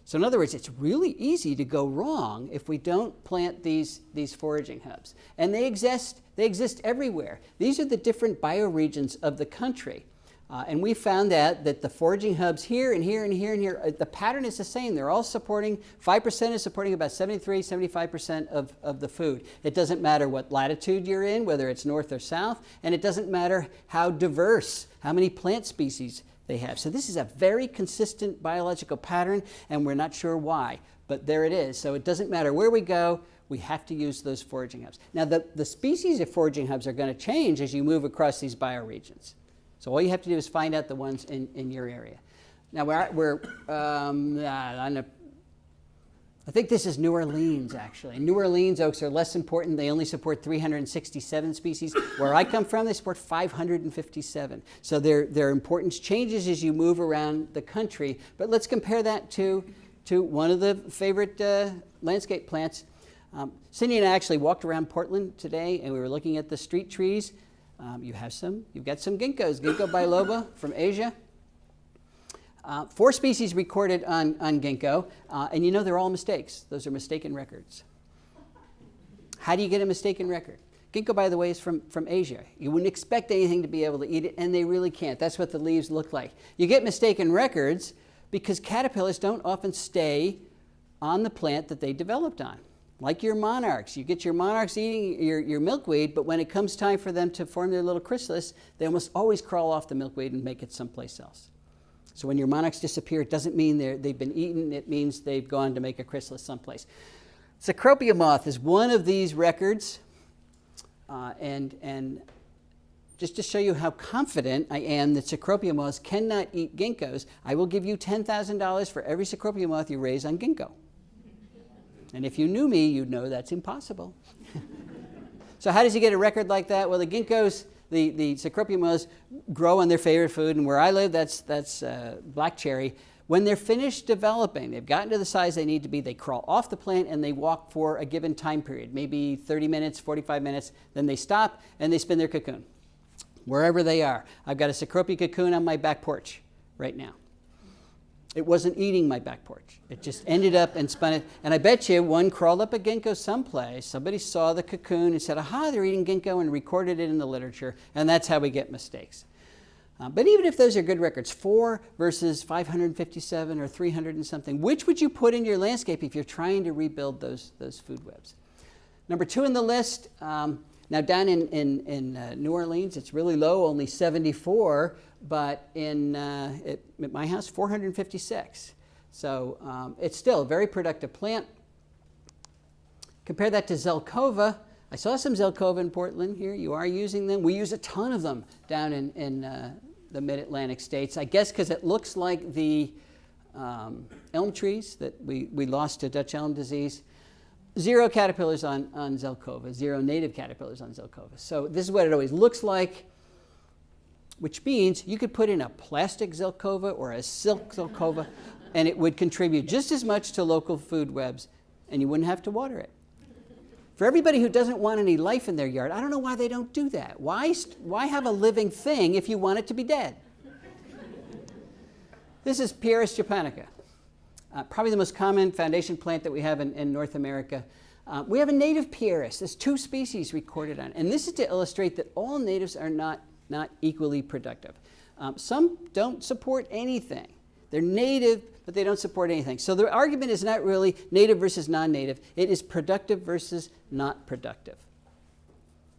So in other words, it's really easy to go wrong if we don't plant these, these foraging hubs. And they exist, they exist everywhere. These are the different bioregions of the country. Uh, and we found that, that the foraging hubs here and here and here and here, uh, the pattern is the same. They're all supporting, 5% is supporting about 73, 75% of, of the food. It doesn't matter what latitude you're in, whether it's north or south, and it doesn't matter how diverse, how many plant species they have. So this is a very consistent biological pattern, and we're not sure why, but there it is. So it doesn't matter where we go, we have to use those foraging hubs. Now, the, the species of foraging hubs are going to change as you move across these bioregions. So all you have to do is find out the ones in, in your area. Now we're, we're um, on a, I think this is New Orleans actually. New Orleans oaks are less important. They only support 367 species. Where I come from, they support 557. So their, their importance changes as you move around the country. But let's compare that to, to one of the favorite uh, landscape plants. Um, Cindy and I actually walked around Portland today and we were looking at the street trees. Um, you have some, you've got some ginkgos, ginkgo biloba from Asia. Uh, four species recorded on, on ginkgo, uh, and you know they're all mistakes. Those are mistaken records. How do you get a mistaken record? Ginkgo, by the way, is from, from Asia. You wouldn't expect anything to be able to eat it, and they really can't. That's what the leaves look like. You get mistaken records because caterpillars don't often stay on the plant that they developed on like your monarchs. You get your monarchs eating your, your milkweed, but when it comes time for them to form their little chrysalis, they almost always crawl off the milkweed and make it someplace else. So when your monarchs disappear, it doesn't mean they've been eaten, it means they've gone to make a chrysalis someplace. Cecropia moth is one of these records, uh, and, and just to show you how confident I am that Cecropia moths cannot eat ginkgos, I will give you $10,000 for every Cecropia moth you raise on ginkgo. And if you knew me, you'd know that's impossible. so how does he get a record like that? Well, the ginkgos, the, the Cecropia grow on their favorite food, and where I live, that's, that's uh, black cherry. When they're finished developing, they've gotten to the size they need to be, they crawl off the plant and they walk for a given time period, maybe 30 minutes, 45 minutes, then they stop and they spin their cocoon, wherever they are. I've got a Cecropia cocoon on my back porch right now. It wasn't eating my back porch. It just ended up and spun it. And I bet you one crawled up a ginkgo someplace. Somebody saw the cocoon and said, aha, they're eating ginkgo and recorded it in the literature. And that's how we get mistakes. Uh, but even if those are good records, four versus 557 or 300 and something, which would you put in your landscape if you're trying to rebuild those, those food webs? Number two in the list, um, now down in, in, in uh, New Orleans, it's really low, only 74 but in uh, it, at my house, 456. So um, it's still a very productive plant. Compare that to Zelkova, I saw some Zelkova in Portland here. You are using them. We use a ton of them down in, in uh, the mid-Atlantic states. I guess because it looks like the um, elm trees that we, we lost to Dutch elm disease. Zero caterpillars on, on Zelkova, zero native caterpillars on Zelkova. So this is what it always looks like, which means you could put in a plastic Zelkova or a silk Zelkova, and it would contribute just as much to local food webs, and you wouldn't have to water it. For everybody who doesn't want any life in their yard, I don't know why they don't do that. Why, why have a living thing if you want it to be dead? this is Pieris japonica, uh, probably the most common foundation plant that we have in, in North America. Uh, we have a native Pieris. There's two species recorded on. And this is to illustrate that all natives are not, not equally productive. Um, some don't support anything. They're native, but they don't support anything. So the argument is not really native versus non-native. It is productive versus not productive.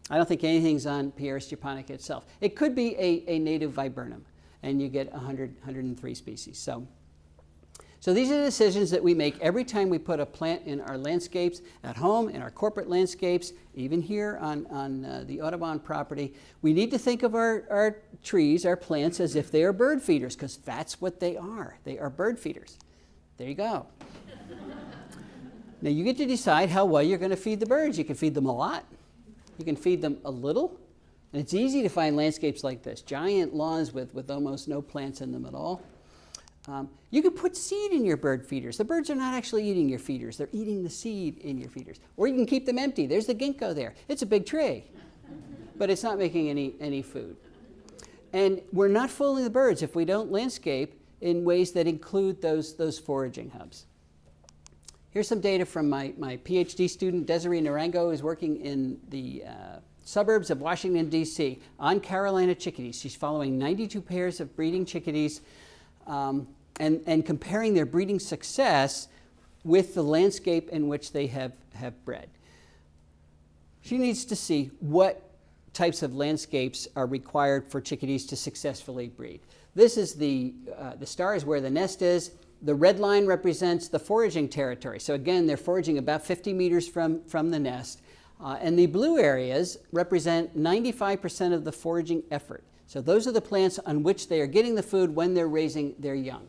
I don't think anything's on Pieris japonica itself. It could be a, a native viburnum, and you get 100, 103 species. So, so these are decisions that we make every time we put a plant in our landscapes, at home, in our corporate landscapes, even here on, on uh, the Audubon property. We need to think of our, our trees, our plants, as if they are bird feeders, because that's what they are. They are bird feeders. There you go. now you get to decide how well you're going to feed the birds. You can feed them a lot. You can feed them a little. And it's easy to find landscapes like this, giant lawns with, with almost no plants in them at all. Um, you can put seed in your bird feeders. The birds are not actually eating your feeders. They're eating the seed in your feeders. Or you can keep them empty. There's the ginkgo there. It's a big tree, but it's not making any, any food. And we're not fooling the birds if we don't landscape in ways that include those, those foraging hubs. Here's some data from my, my PhD student, Desiree Narango, who's working in the uh, suburbs of Washington, D.C. on Carolina chickadees. She's following 92 pairs of breeding chickadees um, and, and comparing their breeding success with the landscape in which they have, have bred. She needs to see what types of landscapes are required for chickadees to successfully breed. This is the, uh, the star is where the nest is. The red line represents the foraging territory. So again, they're foraging about 50 meters from, from the nest. Uh, and the blue areas represent 95% of the foraging effort. So those are the plants on which they are getting the food when they're raising their young.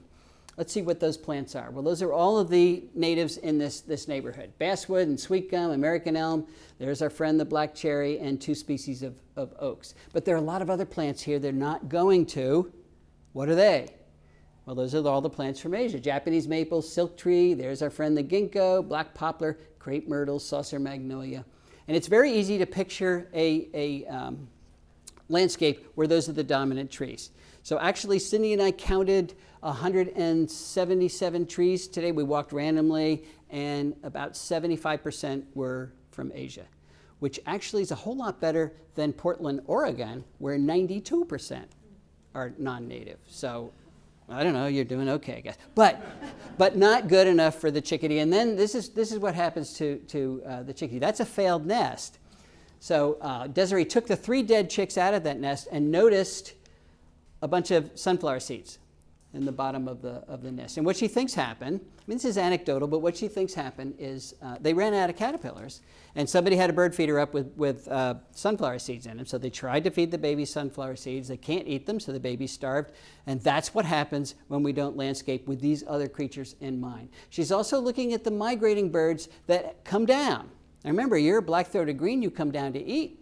Let's see what those plants are. Well, those are all of the natives in this, this neighborhood. Basswood and sweet gum, American elm. There's our friend the black cherry and two species of, of oaks. But there are a lot of other plants here they're not going to. What are they? Well, those are all the plants from Asia. Japanese maple, silk tree. There's our friend the ginkgo, black poplar, crepe myrtle, saucer magnolia. And it's very easy to picture a, a um, landscape where those are the dominant trees. So actually, Cindy and I counted 177 trees today. We walked randomly, and about 75% were from Asia, which actually is a whole lot better than Portland, Oregon, where 92% are non-native. So I don't know, you're doing okay, I guess. But, but not good enough for the chickadee. And then this is, this is what happens to, to uh, the chickadee. That's a failed nest. So uh, Desiree took the three dead chicks out of that nest and noticed a bunch of sunflower seeds in the bottom of the, of the nest. And what she thinks happened, I mean, this is anecdotal, but what she thinks happened is uh, they ran out of caterpillars, and somebody had a bird feeder up with, with uh, sunflower seeds in them. So they tried to feed the baby sunflower seeds. They can't eat them, so the baby's starved. And that's what happens when we don't landscape with these other creatures in mind. She's also looking at the migrating birds that come down. Now remember, you're black-throated green, you come down to eat.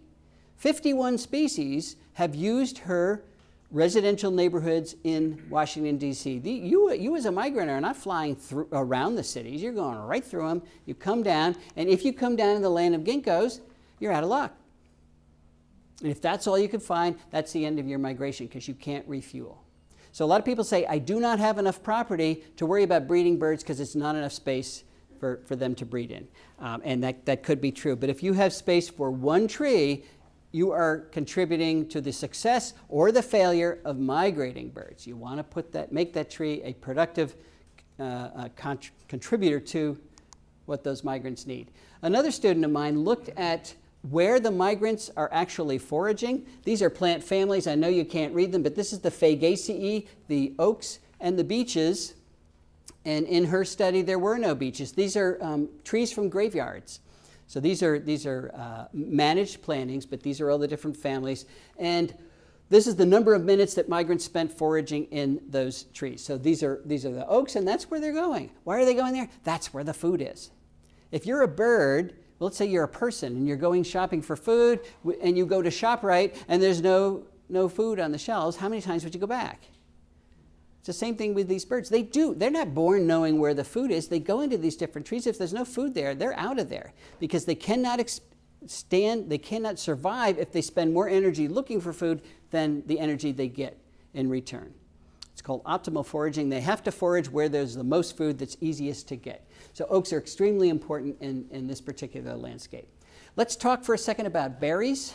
51 species have used her residential neighborhoods in Washington, D.C. You, you as a migrant are not flying through, around the cities. You're going right through them. You come down, and if you come down in the land of ginkgos, you're out of luck. And if that's all you can find, that's the end of your migration because you can't refuel. So a lot of people say, I do not have enough property to worry about breeding birds because it's not enough space for, for them to breed in. Um, and that, that could be true. But if you have space for one tree, you are contributing to the success or the failure of migrating birds. You want to put that, make that tree a productive uh, uh, contributor to what those migrants need. Another student of mine looked at where the migrants are actually foraging. These are plant families. I know you can't read them, but this is the Fagaceae, the oaks, and the beeches. And in her study, there were no beeches. These are um, trees from graveyards. So these are, these are uh, managed plantings, but these are all the different families. And this is the number of minutes that migrants spent foraging in those trees. So these are, these are the oaks, and that's where they're going. Why are they going there? That's where the food is. If you're a bird, well, let's say you're a person and you're going shopping for food, and you go to ShopRite and there's no, no food on the shelves, how many times would you go back? It's the same thing with these birds. They do. They're not born knowing where the food is. They go into these different trees. If there's no food there, they're out of there because they cannot stand, they cannot survive if they spend more energy looking for food than the energy they get in return. It's called optimal foraging. They have to forage where there's the most food that's easiest to get. So oaks are extremely important in, in this particular landscape. Let's talk for a second about berries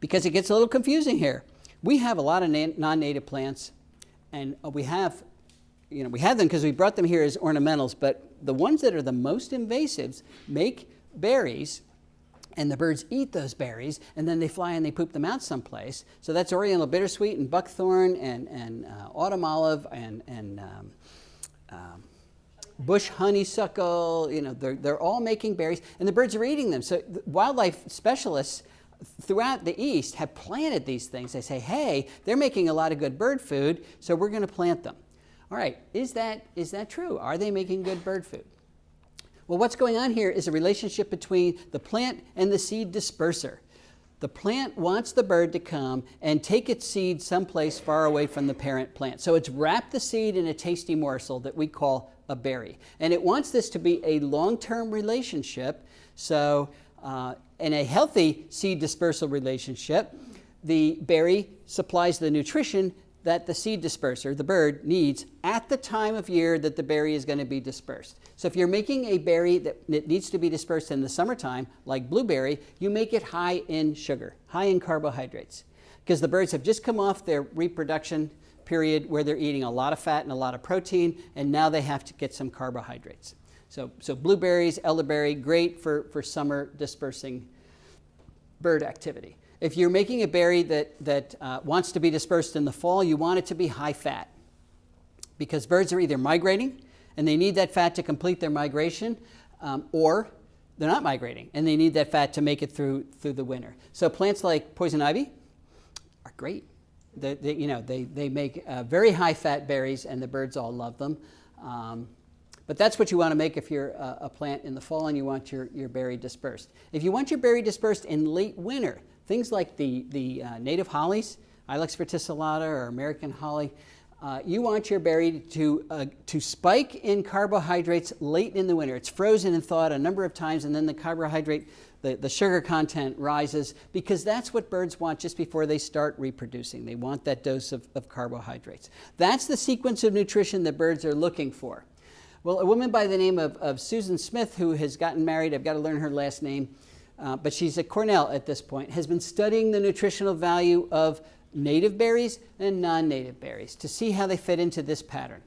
because it gets a little confusing here. We have a lot of non-native plants, and we have, you know, we have them because we brought them here as ornamentals. But the ones that are the most invasives make berries, and the birds eat those berries, and then they fly and they poop them out someplace. So that's Oriental bittersweet and buckthorn and and uh, autumn olive and and um, um, bush honeysuckle. You know, they're they're all making berries, and the birds are eating them. So wildlife specialists throughout the East have planted these things. They say, hey, they're making a lot of good bird food, so we're going to plant them. All right, is that, is that true? Are they making good bird food? Well, what's going on here is a relationship between the plant and the seed disperser. The plant wants the bird to come and take its seed someplace far away from the parent plant. So it's wrapped the seed in a tasty morsel that we call a berry. And it wants this to be a long term relationship. So uh, in a healthy seed dispersal relationship, the berry supplies the nutrition that the seed disperser, the bird, needs at the time of year that the berry is going to be dispersed. So if you're making a berry that needs to be dispersed in the summertime, like blueberry, you make it high in sugar, high in carbohydrates, because the birds have just come off their reproduction period where they're eating a lot of fat and a lot of protein, and now they have to get some carbohydrates. So, so blueberries, elderberry, great for, for summer dispersing bird activity. If you're making a berry that, that uh, wants to be dispersed in the fall, you want it to be high fat because birds are either migrating and they need that fat to complete their migration, um, or they're not migrating and they need that fat to make it through, through the winter. So plants like poison ivy are great. They, they you know, they, they make uh, very high fat berries and the birds all love them. Um, but that's what you want to make if you're a, a, plant in the fall and you want your, your berry dispersed. If you want your berry dispersed in late winter, things like the, the uh, native hollies, Ilex verticillata or American holly, uh, you want your berry to, uh, to spike in carbohydrates late in the winter. It's frozen and thawed a number of times, and then the carbohydrate, the, the sugar content rises because that's what birds want just before they start reproducing. They want that dose of, of carbohydrates. That's the sequence of nutrition that birds are looking for. Well, a woman by the name of, of Susan Smith, who has gotten married, I've got to learn her last name, uh, but she's at Cornell at this point, has been studying the nutritional value of native berries and non native berries to see how they fit into this pattern.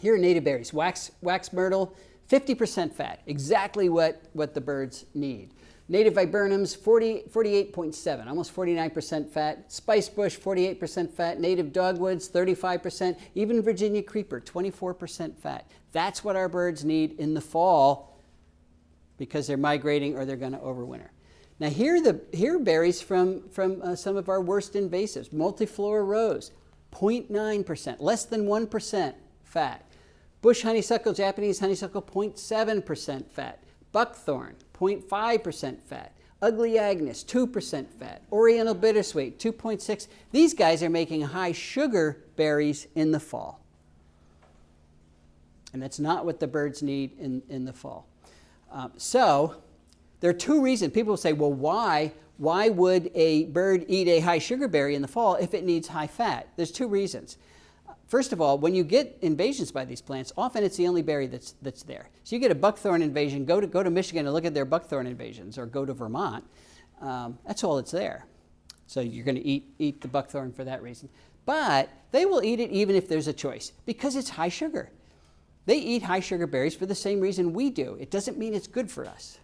Here are native berries wax, wax myrtle, 50% fat, exactly what, what the birds need. Native viburnums, 40, 48.7, almost 49% fat. Spice bush, 48% fat. Native dogwoods, 35%. Even Virginia creeper, 24% fat. That's what our birds need in the fall because they're migrating or they're going to overwinter. Now here are, the, here are berries from, from uh, some of our worst invasives. Multiflora rose, 0.9%, less than 1% fat. Bush honeysuckle, Japanese honeysuckle, 0.7% fat. Buckthorn, 0.5% fat. Elaeagnus, 2% fat. Oriental Bittersweet, 2.6. These guys are making high sugar berries in the fall. And that's not what the birds need in, in the fall. Um, so there are two reasons. People say, well, why, why would a bird eat a high sugar berry in the fall if it needs high fat? There's two reasons. First of all, when you get invasions by these plants, often it's the only berry that's, that's there. So you get a buckthorn invasion, go to, go to Michigan and look at their buckthorn invasions, or go to Vermont. Um, that's all that's there. So you're going to eat, eat the buckthorn for that reason. But they will eat it even if there's a choice, because it's high sugar. They eat high sugar berries for the same reason we do. It doesn't mean it's good for us.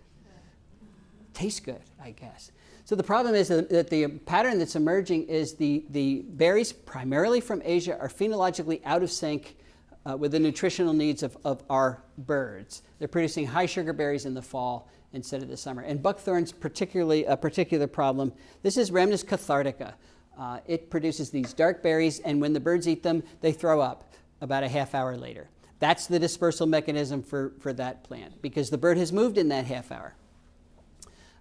Tastes good, I guess. So the problem is that the pattern that's emerging is the, the berries, primarily from Asia, are phenologically out of sync uh, with the nutritional needs of, of our birds. They're producing high sugar berries in the fall instead of the summer. And buckthorn's particularly a particular problem. This is Rhamnus cathartica. Uh, it produces these dark berries, and when the birds eat them, they throw up about a half hour later. That's the dispersal mechanism for, for that plant because the bird has moved in that half hour.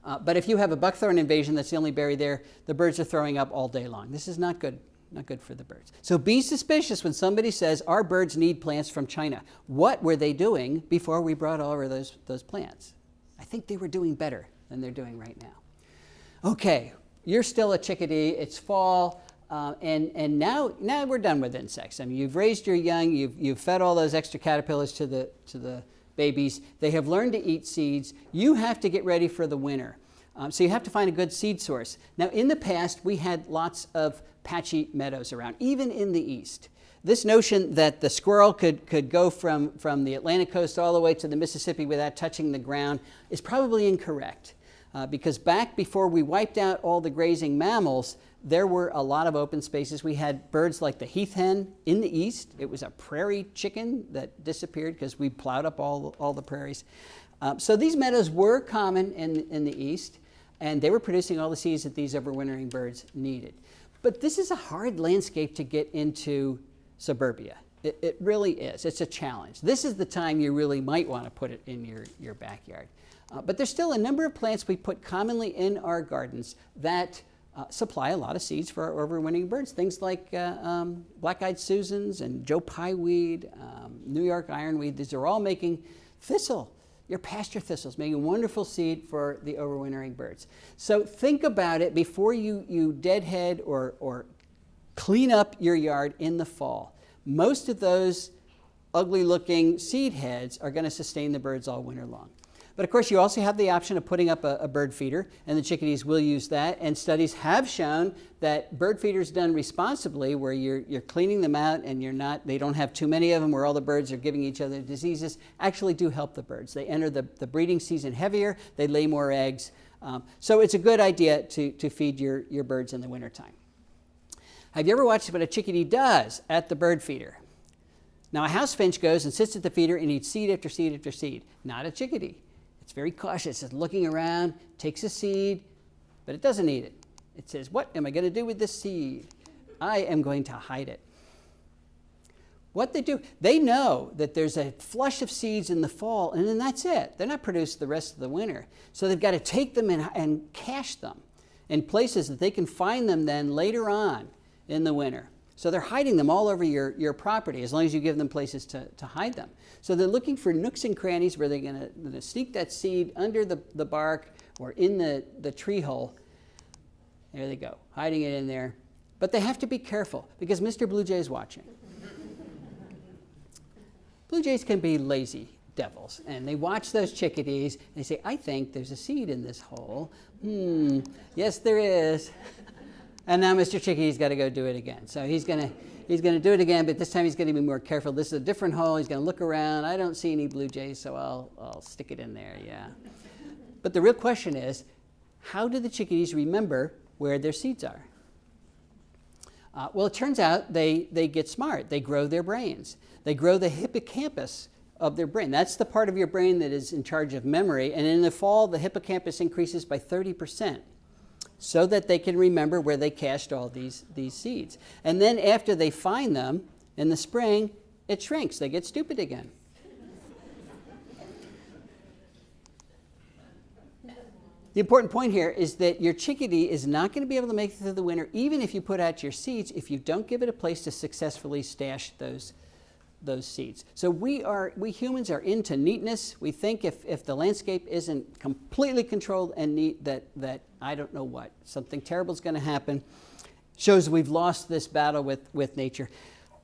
Uh, but if you have a buckthorn invasion, that's the only berry there, the birds are throwing up all day long. This is not good, not good for the birds. So be suspicious when somebody says our birds need plants from China. What were they doing before we brought over those, those plants? I think they were doing better than they're doing right now. Okay, you're still a chickadee, it's fall, uh, and, and now, now we're done with insects. I mean, you've raised your young, you've, you've fed all those extra caterpillars to the, to the babies. They have learned to eat seeds. You have to get ready for the winter. Um, so you have to find a good seed source. Now, in the past, we had lots of patchy meadows around, even in the east. This notion that the squirrel could, could go from, from the Atlantic coast all the way to the Mississippi without touching the ground is probably incorrect. Uh, because back before we wiped out all the grazing mammals, there were a lot of open spaces. We had birds like the heath hen in the east. It was a prairie chicken that disappeared because we plowed up all, all the prairies. Um, so these meadows were common in, in the east, and they were producing all the seeds that these overwintering birds needed. But this is a hard landscape to get into suburbia. It, it really is. It's a challenge. This is the time you really might want to put it in your, your backyard. Uh, but there's still a number of plants we put commonly in our gardens that uh, supply a lot of seeds for our overwintering birds. Things like uh, um, black-eyed Susans and Joe Pye weed, um, New York ironweed. These are all making thistle, your pasture thistles, making wonderful seed for the overwintering birds. So think about it before you, you deadhead or, or clean up your yard in the fall. Most of those ugly looking seed heads are going to sustain the birds all winter long. But of course, you also have the option of putting up a, a, bird feeder, and the chickadees will use that. And studies have shown that bird feeders done responsibly, where you're, you're cleaning them out and you're not, they don't have too many of them, where all the birds are giving each other diseases, actually do help the birds. They enter the, the breeding season heavier, they lay more eggs. Um, so it's a good idea to, to feed your, your birds in the wintertime. Have you ever watched what a chickadee does at the bird feeder? Now, a house finch goes and sits at the feeder and eats seed after seed after seed, not a chickadee. It's very cautious. It's looking around, takes a seed, but it doesn't eat it. It says, What am I going to do with this seed? I am going to hide it. What they do, they know that there's a flush of seeds in the fall, and then that's it. They're not produced the rest of the winter. So they've got to take them and, and cache them in places that they can find them then later on in the winter. So they're hiding them all over your, your property as long as you give them places to, to hide them. So they're looking for nooks and crannies where they're going to sneak that seed under the, the bark or in the, the tree hole. There they go, hiding it in there. But they have to be careful because Mr. Blue Jay is watching. Blue jays can be lazy devils, and they watch those chickadees and they say, I think there's a seed in this hole. Hmm, yes, there is. And now Mr. Chickadee's got to go do it again. So he's going to he's going to do it again, but this time he's going to be more careful. This is a different hole. He's going to look around. I don't see any blue jays, so I'll, I'll stick it in there, yeah. But the real question is, how do the chickadees remember where their seeds are? Uh, well, it turns out they, they get smart. They grow their brains. They grow the hippocampus of their brain. That's the part of your brain that is in charge of memory. And in the fall, the hippocampus increases by 30 percent so that they can remember where they cached all these, these seeds. And then after they find them in the spring, it shrinks. They get stupid again. The important point here is that your chickadee is not going to be able to make it through the winter, even if you put out your seeds, if you don't give it a place to successfully stash those those seeds. So we are we humans are into neatness. We think if, if the landscape isn't completely controlled and neat that that I don't know what something terrible is going to happen. Shows we've lost this battle with with nature.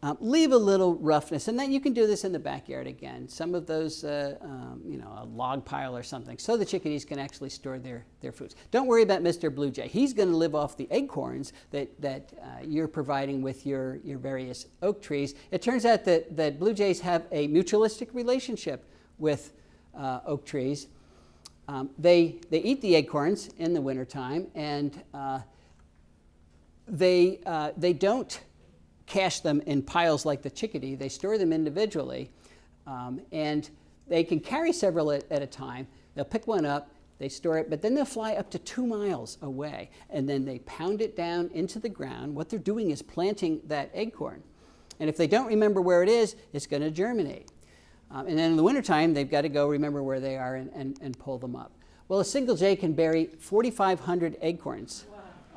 Um, leave a little roughness, and then you can do this in the backyard again. Some of those, uh, um, you know, a log pile or something, so the chickadees can actually store their, their foods. Don't worry about Mr. Blue Jay. He's going to live off the acorns that, that uh, you're providing with your, your various oak trees. It turns out that, that blue jays have a mutualistic relationship with uh, oak trees. Um, they, they eat the acorns in the wintertime, and uh, they, uh, they don't cache them in piles like the chickadee. They store them individually, um, and they can carry several at, at a time. They'll pick one up, they store it, but then they'll fly up to two miles away, and then they pound it down into the ground. What they're doing is planting that acorn. And if they don't remember where it is, it's going to germinate. Um, and then in the wintertime, they've got to go remember where they are and, and, and pull them up. Well, a single jay can bury 4,500 acorns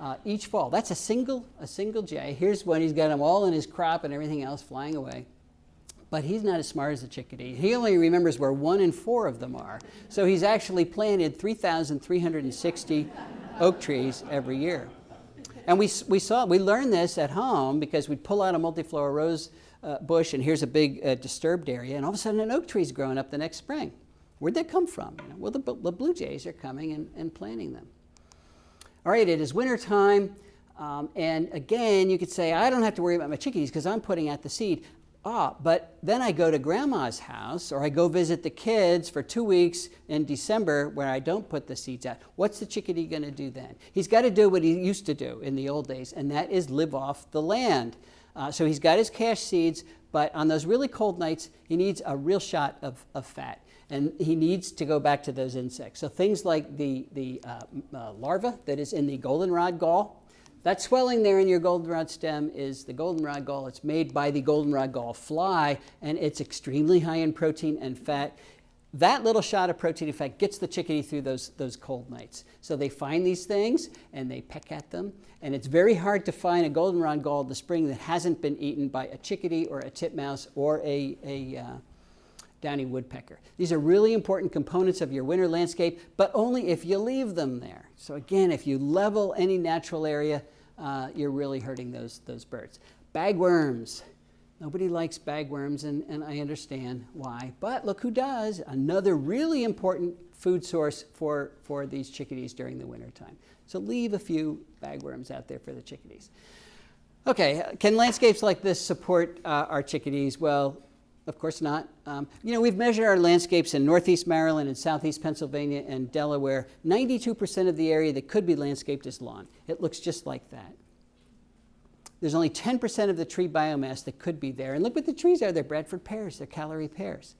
uh, each fall. That's a single, a single jay. Here's when he's got them all in his crop and everything else flying away. But he's not as smart as a chickadee. He only remembers where one in four of them are. So he's actually planted 3,360 oak trees every year. And we, we saw, we learned this at home because we'd pull out a multiflora rose uh, bush and here's a big uh, disturbed area and all of a sudden an oak tree's growing up the next spring. Where'd that come from? You know, well, the, the, blue jays are coming and, and planting them. All right, it is winter time. Um, and again, you could say, I don't have to worry about my chickadees because I'm putting out the seed. Ah, but then I go to grandma's house or I go visit the kids for two weeks in December where I don't put the seeds out. What's the chickadee going to do then? He's got to do what he used to do in the old days, and that is live off the land. Uh, so he's got his cash seeds, but on those really cold nights, he needs a real shot of, of fat. And he needs to go back to those insects. So things like the, the uh, uh, larva that is in the goldenrod gall, that swelling there in your goldenrod stem is the goldenrod gall. It's made by the goldenrod gall fly, and it's extremely high in protein and fat. That little shot of protein fat gets the chickadee through those, those cold nights. So they find these things and they peck at them. And it's very hard to find a goldenrod gall in the spring that hasn't been eaten by a chickadee or a titmouse or a, a uh, downy woodpecker. These are really important components of your winter landscape, but only if you leave them there. So again, if you level any natural area, uh, you're really hurting those, those birds. Bagworms. Nobody likes bagworms, and, and I understand why. But look who does. Another really important food source for, for these chickadees during the wintertime. So leave a few bagworms out there for the chickadees. Okay, can landscapes like this support uh, our chickadees? Well, of course not. Um, you know, we've measured our landscapes in northeast Maryland and southeast Pennsylvania and Delaware. 92% of the area that could be landscaped is lawn. It looks just like that. There's only 10% of the tree biomass that could be there. And look what the trees are. They're Bradford pears. They're Callery pears.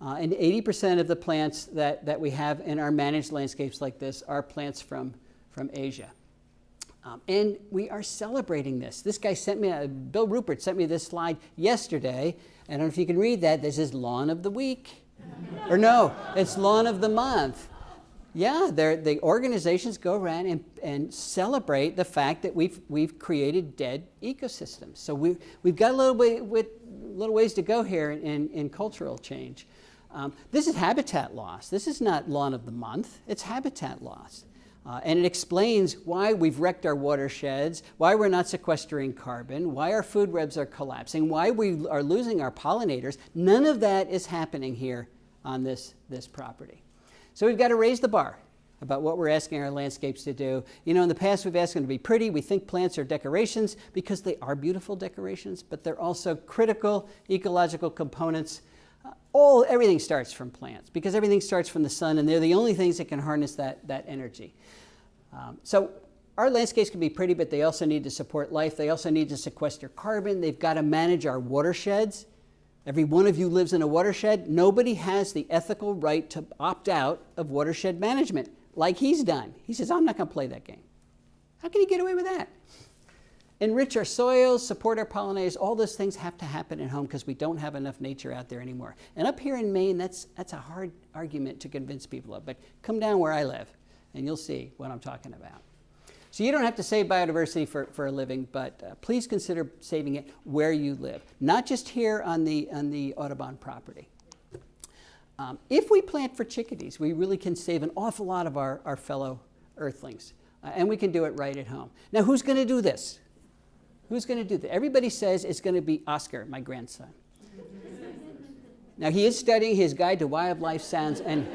Uh, and 80% of the plants that, that we have in our managed landscapes like this are plants from, from Asia. Um, and we are celebrating this. This guy sent me, a, Bill Rupert sent me this slide yesterday. I don't know if you can read that. This is lawn of the week. or no, it's lawn of the month. Yeah, the organizations go around and, and celebrate the fact that we've, we've created dead ecosystems. So we, we've got a little, way, with, little ways to go here in, in, in cultural change. Um, this is habitat loss. This is not lawn of the month, it's habitat loss. Uh, and it explains why we've wrecked our watersheds, why we're not sequestering carbon, why our food webs are collapsing, why we are losing our pollinators. None of that is happening here on this, this property. So we've got to raise the bar about what we're asking our landscapes to do. You know, in the past we've asked them to be pretty. We think plants are decorations because they are beautiful decorations, but they're also critical ecological components all everything starts from plants because everything starts from the sun and they're the only things that can harness that, that energy. Um, so our landscapes can be pretty, but they also need to support life. They also need to sequester carbon. They've got to manage our watersheds. Every one of you lives in a watershed. Nobody has the ethical right to opt out of watershed management like he's done. He says, I'm not going to play that game. How can he get away with that? enrich our soils, support our pollinators, all those things have to happen at home because we don't have enough nature out there anymore. And up here in Maine, that's, that's a hard argument to convince people of, but come down where I live and you'll see what I'm talking about. So you don't have to save biodiversity for, for a living, but uh, please consider saving it where you live, not just here on the, on the Audubon property. Um, if we plant for chickadees, we really can save an awful lot of our, our fellow earthlings, uh, and we can do it right at home. Now, who's going to do this? Who's going to do that? Everybody says it's going to be Oscar, my grandson. now, he is studying his Guide to Wildlife Sounds, and,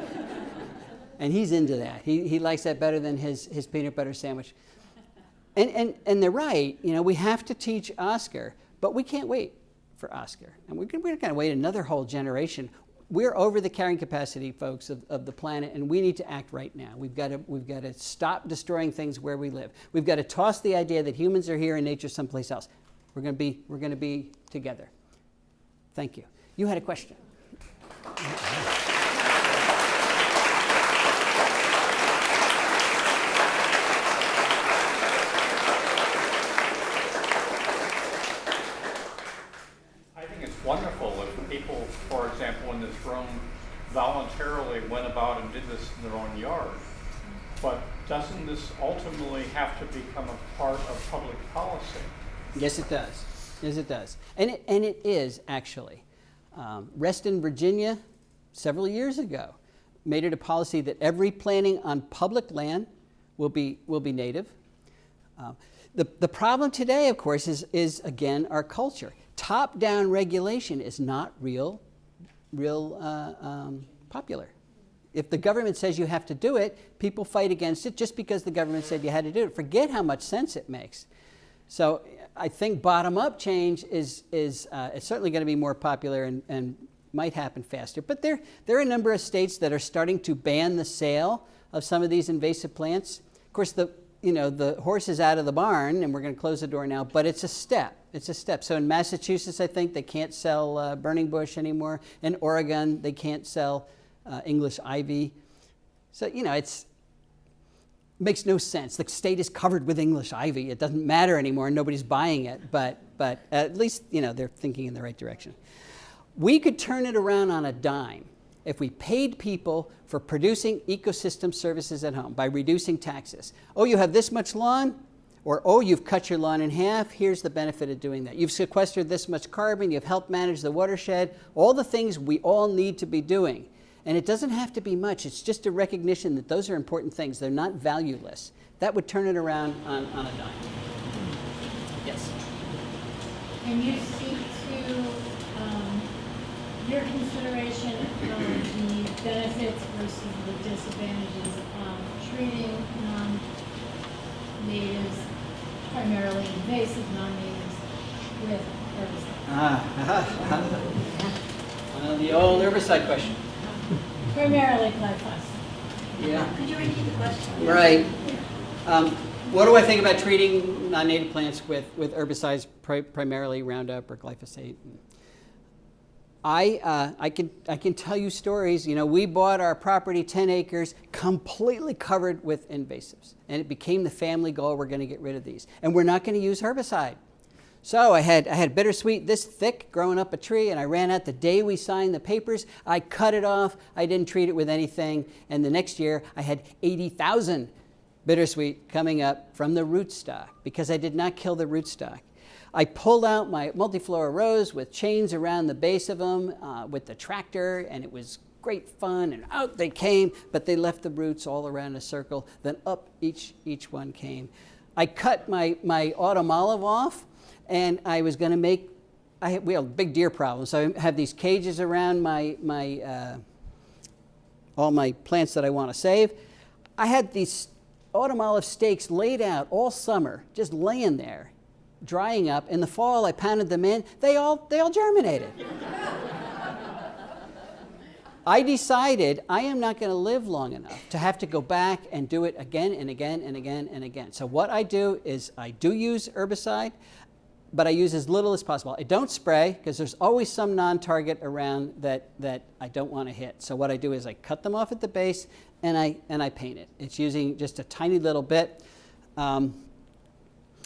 and he's into that. He, he likes that better than his, his peanut butter sandwich. And, and, and they're right. You know, we have to teach Oscar, but we can't wait for Oscar. And we're, we're going to wait another whole generation we're over the carrying capacity, folks, of, of the planet, and we need to act right now. We've got, to, we've got to stop destroying things where we live. We've got to toss the idea that humans are here and nature someplace else. We're going to be, we're going to be together. Thank you. You had a question. I think it's wonderful if people, for example, in this room voluntarily went about and did this in their own yard. But doesn't this ultimately have to become a part of public policy? Yes, it does. Yes, it does. And it, and it is, actually. Um, Reston, Virginia, several years ago, made it a policy that every planting on public land will be, will be native. Uh, the, the problem today, of course, is, is again our culture. Top down regulation is not real, real uh, um, popular. If the government says you have to do it, people fight against it just because the government said you had to do it. Forget how much sense it makes. So I think bottom up change is, is, uh, certainly going to be more popular and, and might happen faster. But there, there are a number of states that are starting to ban the sale of some of these invasive plants. Of course, the, you know, the horse is out of the barn, and we're going to close the door now, but it's a step. It's a step. So in Massachusetts, I think they can't sell uh, burning bush anymore. In Oregon, they can't sell uh, English ivy. So, you know, it's, makes no sense. The state is covered with English ivy. It doesn't matter anymore. Nobody's buying it, but, but at least, you know, they're thinking in the right direction. We could turn it around on a dime if we paid people for producing ecosystem services at home by reducing taxes. Oh, you have this much lawn? Or, oh, you've cut your lawn in half, here's the benefit of doing that. You've sequestered this much carbon, you've helped manage the watershed, all the things we all need to be doing. And it doesn't have to be much, it's just a recognition that those are important things. They're not valueless. That would turn it around on, on a dime. Yes. Can you speak to um, your consideration of the benefits versus the disadvantages of treating non-natives, primarily invasive non-natives, with herbicides? Ah, uh, the old herbicide question. Primarily glyphosate. Yeah. Could you repeat the question? Right. Um, what do I think about treating non-native plants with, with herbicides, pri primarily Roundup or glyphosate? I, uh, I, can, I can tell you stories. You know, we bought our property, 10 acres, completely covered with invasives. And it became the family goal, we're going to get rid of these. And we're not going to use herbicide. So I had, I had bittersweet this thick growing up a tree, and I ran out the day we signed the papers. I cut it off. I didn't treat it with anything. And the next year, I had 80,000 bittersweet coming up from the rootstock because I did not kill the rootstock. I pulled out my multiflora rose with chains around the base of them uh, with the tractor, and it was great fun. And out they came, but they left the roots all around a circle. Then up each, each one came. I cut my, my autumn olive off, and I was going to make, I, we have a big deer problem. So I have these cages around my, my, uh, all my plants that I want to save. I had these autumn olive stakes laid out all summer, just laying there drying up. In the fall, I pounded them in. They all, they all germinated. I decided I am not going to live long enough to have to go back and do it again and again and again and again. So what I do is I do use herbicide, but I use as little as possible. I don't spray because there's always some non-target around that, that I don't want to hit. So what I do is I cut them off at the base and I, and I paint it. It's using just a tiny little bit. Um,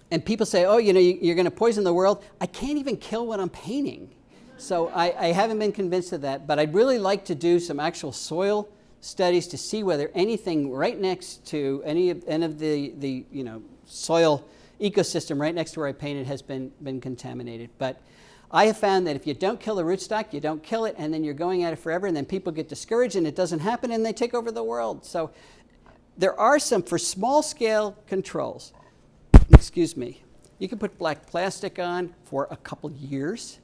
and people say, oh, you know, you're going to poison the world. I can't even kill what I'm painting. So I, I, haven't been convinced of that, but I'd really like to do some actual soil studies to see whether anything right next to any of, any of the, the you know, soil ecosystem right next to where I painted has been, been contaminated. But I have found that if you don't kill the rootstock, you don't kill it, and then you're going at it forever, and then people get discouraged and it doesn't happen and they take over the world. So there are some, for small scale controls, excuse me, you can put black plastic on for a couple years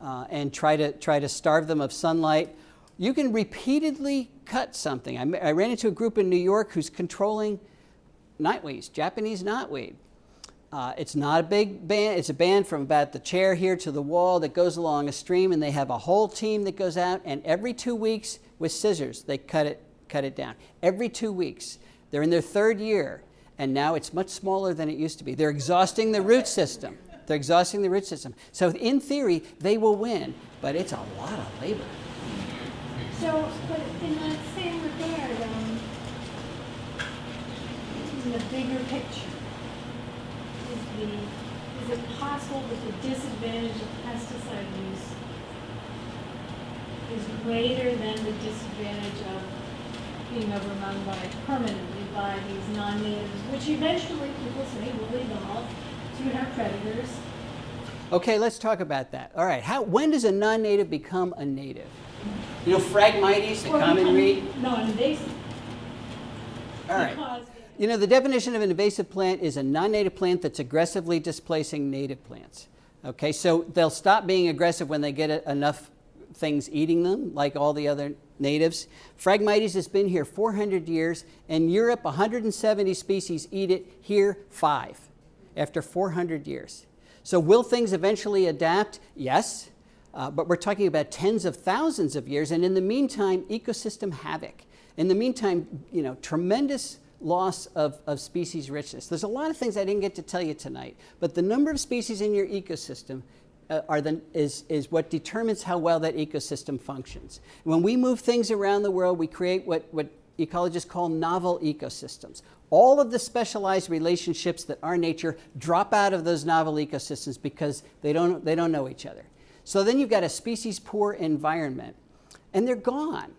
uh, and try to, try to starve them of sunlight. You can repeatedly cut something. I, I ran into a group in New York who's controlling knotweeds, Japanese knotweed. Uh, it's not a big band, it's a band from about the chair here to the wall that goes along a stream and they have a whole team that goes out and every two weeks with scissors they cut it, cut it down. Every two weeks. They're in their third year and now it's much smaller than it used to be. They're exhausting the root system. They're exhausting the root system. So in theory, they will win, but it's a lot of labor. So, but in that same regard, um, in the bigger picture, is the, is it possible that the disadvantage of pesticide use is greater than the disadvantage of being overrun by, permanently by these non-natives, which eventually people say will evolve to have predators? Okay, let's talk about that. All right, how, when does a non-native become a native? You know, Phragmites, the Or common become reed. Non-invasive. All right. Because You know, the definition of an invasive plant is a non-native plant that's aggressively displacing native plants. Okay, so they'll stop being aggressive when they get enough things eating them, like all the other natives. Phragmites has been here 400 years. In Europe, 170 species eat it. Here, five, after 400 years. So will things eventually adapt? Yes. Uh, but we're talking about tens of thousands of years, and in the meantime, ecosystem havoc. In the meantime, you know, tremendous loss of, of species richness. There's a lot of things I didn't get to tell you tonight, but the number of species in your ecosystem uh, are the, is, is what determines how well that ecosystem functions. When we move things around the world, we create what, what ecologists call novel ecosystems. All of the specialized relationships that are nature drop out of those novel ecosystems because they don't, they don't know each other. So then you've got a species poor environment, and they're gone.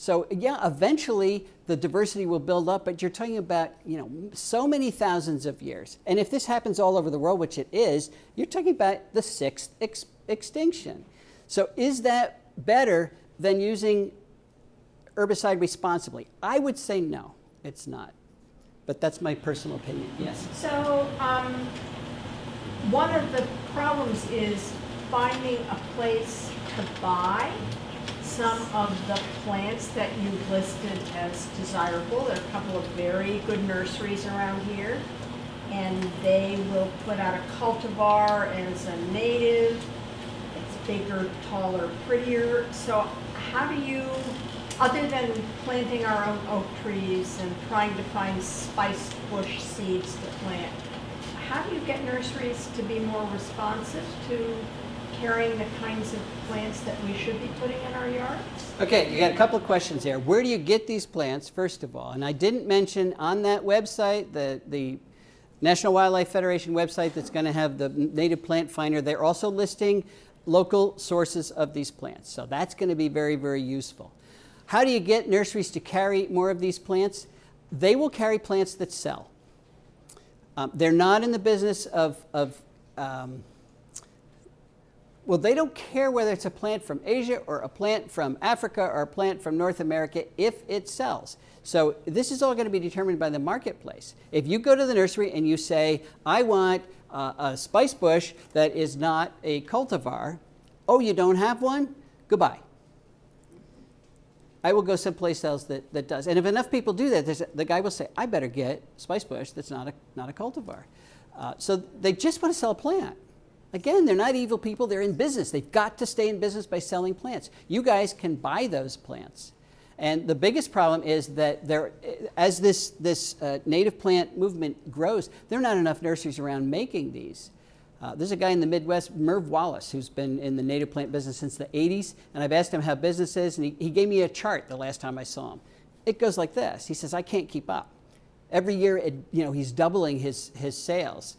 So yeah, eventually the diversity will build up, but you're talking about you know so many thousands of years. And if this happens all over the world, which it is, you're talking about the sixth ex- extinction. So is that better than using herbicide responsibly? I would say no, it's not. But that's my personal opinion. Yes. So, um, one of the problems is finding a place to buy some of the plants that you've listed as desirable. There are a couple of very good nurseries around here, and they will put out a cultivar as a native. It's bigger, taller, prettier. So how do you, other than planting our own oak trees and trying to find spice bush seeds to plant, how do you get nurseries to be more responsive to carrying the kinds of plants that we should be putting in our yards? Okay, you got a couple of questions there. Where do you get these plants, first of all? And I didn't mention on that website, the, the National Wildlife Federation website that's going to have the native plant finder, they're also listing local sources of these plants. So that's going to be very, very useful. How do you get nurseries to carry more of these plants? They will carry plants that sell. Um, they're not in the business of, of um, well, they don't care whether it's a plant from Asia or a plant from Africa or a plant from North America if it sells. So this is all going to be determined by the marketplace. If you go to the nursery and you say, I want uh, a spice bush that is not a cultivar, oh, you don't have one? Goodbye. I will go someplace else that, that does. And if enough people do that, the guy will say, I better get spice bush that's not a, not a cultivar. Uh, so they just want to sell a plant. Again, they're not evil people, they're in business. They've got to stay in business by selling plants. You guys can buy those plants. And the biggest problem is that there, as this, this uh, native plant movement grows, there are not enough nurseries around making these. Uh, there's a guy in the Midwest, Merv Wallace, who's been in the native plant business since the 80s, and I've asked him how business is, and he, he gave me a chart the last time I saw him. It goes like this. He says, I can't keep up. Every year, it, you know, he's doubling his, his sales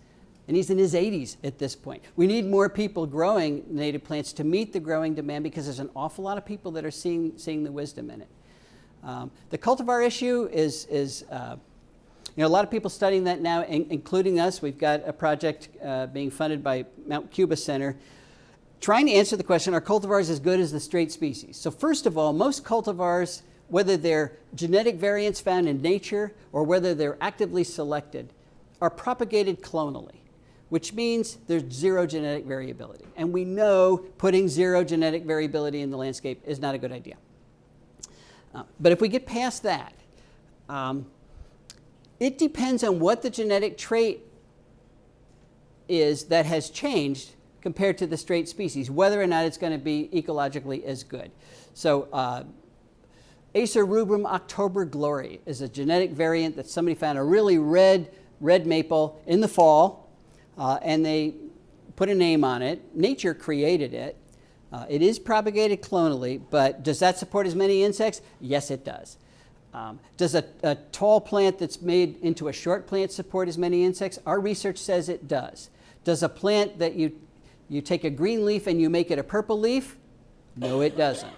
and he's in his 80s at this point. We need more people growing native plants to meet the growing demand because there's an awful lot of people that are seeing, seeing the wisdom in it. Um, the cultivar issue is, is uh, you know, a lot of people studying that now, in, including us. We've got a project uh, being funded by Mount Cuba Center trying to answer the question, are cultivars as good as the straight species? So first of all, most cultivars, whether they're genetic variants found in nature or whether they're actively selected, are propagated clonally which means there's zero genetic variability. And we know putting zero genetic variability in the landscape is not a good idea. Uh, but if we get past that, um, it depends on what the genetic trait is that has changed compared to the straight species, whether or not it's going to be ecologically as good. So uh, Acer rubrum October glory is a genetic variant that somebody found a really red, red maple in the fall, uh, and they put a name on it. Nature created it. Uh, it is propagated clonally, but does that support as many insects? Yes, it does. Um, does a, a tall plant that's made into a short plant support as many insects? Our research says it does. Does a plant that you, you take a green leaf and you make it a purple leaf? No, it doesn't.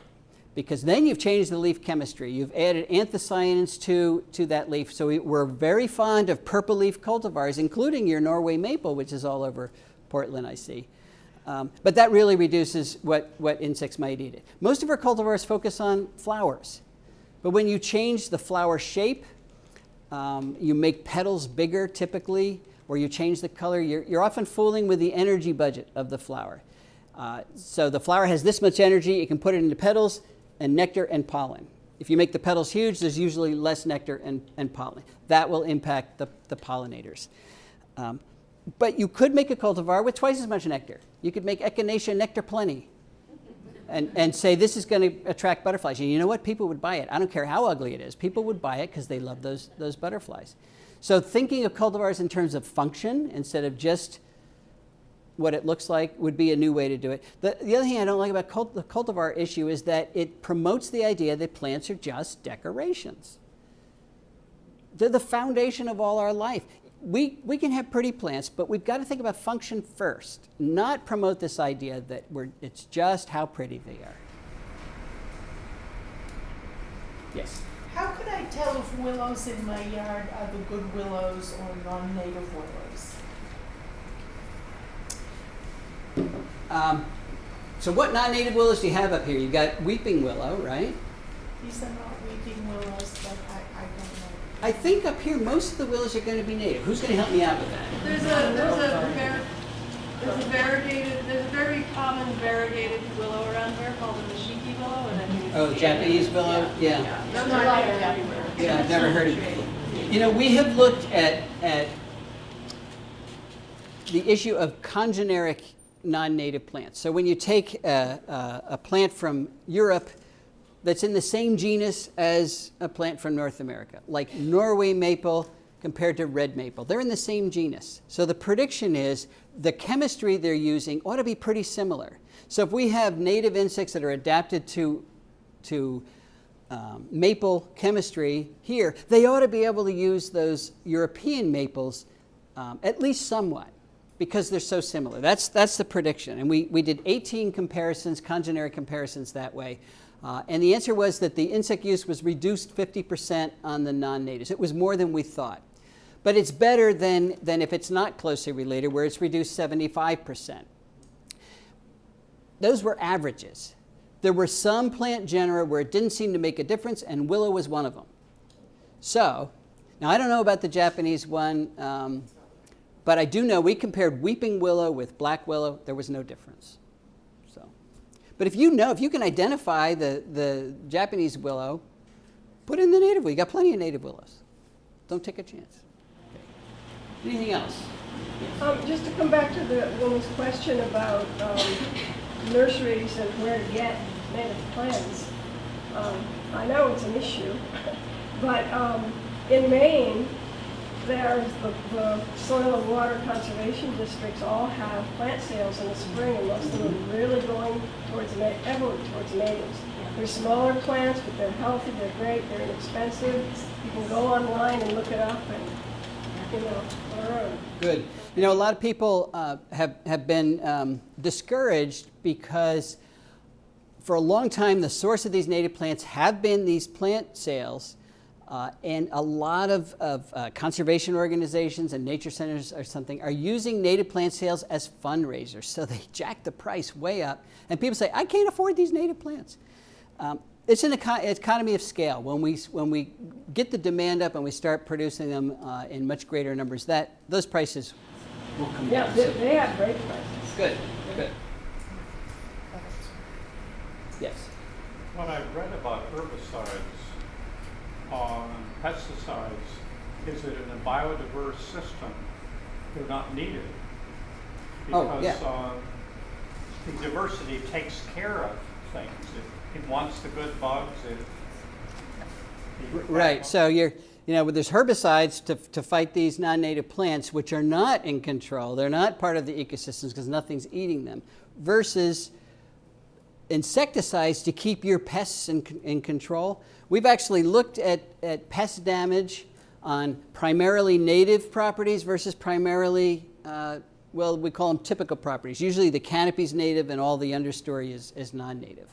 Because then you've changed the leaf chemistry. You've added anthocyanins to, to that leaf. So we, we're very fond of purple leaf cultivars, including your Norway maple, which is all over Portland, I see. Um, but that really reduces what, what insects might eat it. Most of our cultivars focus on flowers. But when you change the flower shape, um, you make petals bigger typically, or you change the color, you're, you're often fooling with the energy budget of the flower. Uh, so the flower has this much energy, it can put it into petals and nectar and pollen. If you make the petals huge, there's usually less nectar and, and pollen. That will impact the, the pollinators. Um, but you could make a cultivar with twice as much nectar. You could make Echinacea nectar plenty and, and say this is going to attract butterflies. And you know what? People would buy it. I don't care how ugly it is. People would buy it because they love those, those butterflies. So thinking of cultivars in terms of function instead of just what it looks like would be a new way to do it. The, the other thing I don't like about cult, the cultivar issue is that it promotes the idea that plants are just decorations. They're the foundation of all our life. We, we can have pretty plants, but we've got to think about function first, not promote this idea that we're, it's just how pretty they are. Yes? How could I tell if willows in my yard are the good willows or non-native willows? Um, so what non-native willows do you have up here? You've got weeping willow, right? These are not weeping willows, but I, I don't know. I think up here most of the willows are going to be native. Who's going to help me out with that? There's a, there's a, there's a variegated, there's a very common variegated willow around here called the Nishiki willow, and I think it's. Oh, Japanese willow? Yeah. Yeah, those are like everywhere. Yeah, I've never heard of it. You know, we have looked at, at the issue of congeneric non-native plants. So when you take a, a, a plant from Europe that's in the same genus as a plant from North America, like Norway maple compared to red maple, they're in the same genus. So the prediction is the chemistry they're using ought to be pretty similar. So if we have native insects that are adapted to, to um, maple chemistry here, they ought to be able to use those European maples um, at least somewhat because they're so similar. That's, that's the prediction. And we, we did 18 comparisons, congeneric comparisons that way. Uh, and the answer was that the insect use was reduced 50% on the non-natives. It was more than we thought. But it's better than, than if it's not closely related, where it's reduced 75%. Those were averages. There were some plant genera where it didn't seem to make a difference, and willow was one of them. So, now I don't know about the Japanese one, um, but I do know we compared weeping willow with black willow. There was no difference. So, but if you know, if you can identify the, the Japanese willow, put in the native willow. You got plenty of native willows. Don't take a chance. Okay. Anything else? Um, just to come back to the woman's question about, um, nurseries and where to get native plants. Um, I know it's an issue, but, um, in Maine, there's the, the soil and water conservation districts all have plant sales in the spring, and most of them are really going towards, everyone towards natives. They're smaller plants, but they're healthy, they're great, they're inexpensive. You can go online and look it up and, you know, learn. Good. You know, a lot of people uh, have, have been um, discouraged because for a long time the source of these native plants have been these plant sales. Uh, and a lot of, of uh, conservation organizations and nature centers or something are using native plant sales as fundraisers. So they jack the price way up. And people say, I can't afford these native plants. Um, it's an eco- economy of scale. When we, when we get the demand up and we start producing them uh, in much greater numbers, that, those prices will come Yeah, down. they, they have great prices. Good, good. Yes. When I've read about herbicides, uh, pesticides, is that in a biodiverse system, they're not needed. Oh, yeah. Because, uh, the diversity takes care of things. It, it wants the good bugs, it. Right, so you're, you know, there's herbicides to, to fight these non-native plants, which are not in control. They're not part of the ecosystems because nothing's eating them, versus insecticides to keep your pests in, in control. We've actually looked at, at pest damage on primarily native properties versus primarily, uh, well, we call them typical properties. Usually the canopy is native and all the understory is, is non-native.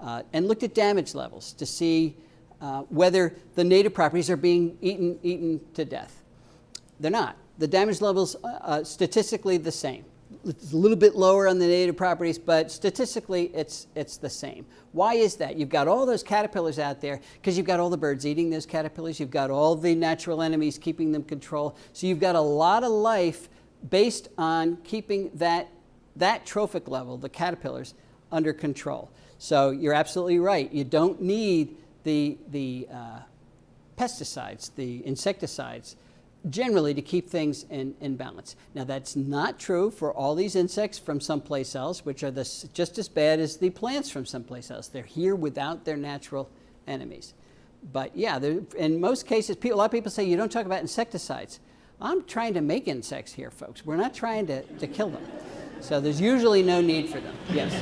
Uh, and looked at damage levels to see uh, whether the native properties are being eaten, eaten to death. They're not. The damage levels uh, uh statistically the same. It's a little bit lower on the native properties, but statistically it's, it's the same. Why is that? You've got all those caterpillars out there because you've got all the birds eating those caterpillars. You've got all the natural enemies keeping them control. So you've got a lot of life based on keeping that, that trophic level, the caterpillars, under control. So you're absolutely right. You don't need the, the uh, pesticides, the insecticides, generally to keep things in, in balance. Now that's not true for all these insects from someplace else, which are this, just as bad as the plants from someplace else. They're here without their natural enemies. But yeah, in most cases, people, a lot of people say you don't talk about insecticides. I'm trying to make insects here, folks. We're not trying to, to kill them. So there's usually no need for them. Yes?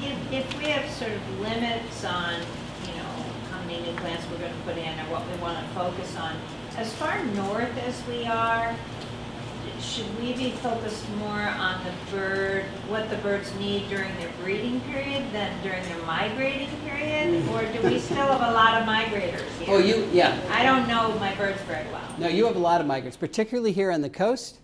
If, if we have sort of limits on, you know, how many new plants we're going to put in or what we want to focus on, as far north as we are, should we be focused more on the bird, what the birds need during their breeding period than during their migrating period? Or do we still have a lot of migrators here? Oh, you, yeah. I don't know my birds very well. No, you have a lot of migrants, particularly here on the coast.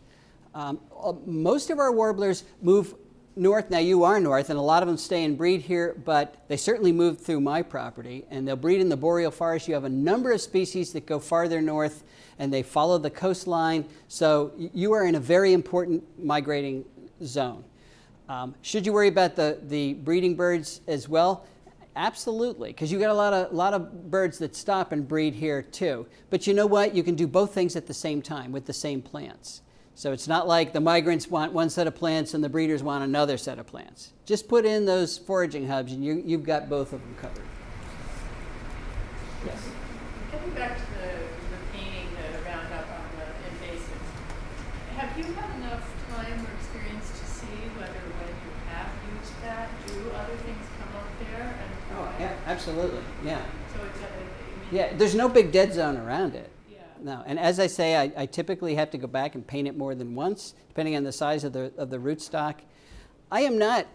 Um, uh, most of our warblers move north. Now you are north, and a lot of them stay and breed here, but they certainly move through my property, and they'll breed in the boreal forest. You have a number of species that go farther north, and they follow the coastline. So you are in a very important migrating zone. Um, should you worry about the, the breeding birds as well? Absolutely, because you've got a lot of, lot of birds that stop and breed here too. But you know what? You can do both things at the same time with the same plants. So it's not like the migrants want one set of plants and the breeders want another set of plants. Just put in those foraging hubs and you, you've got both of them covered. Yes? Getting back to the, the painting, the Roundup on the invasives, have you had enough time or experience to see whether when you have used that, do other things come up there? And oh, yeah, absolutely, yeah. So it's a, I mean, yeah, there's no big dead zone around it. No, and as I say, I, I, typically have to go back and paint it more than once, depending on the size of the, of the rootstock. I am not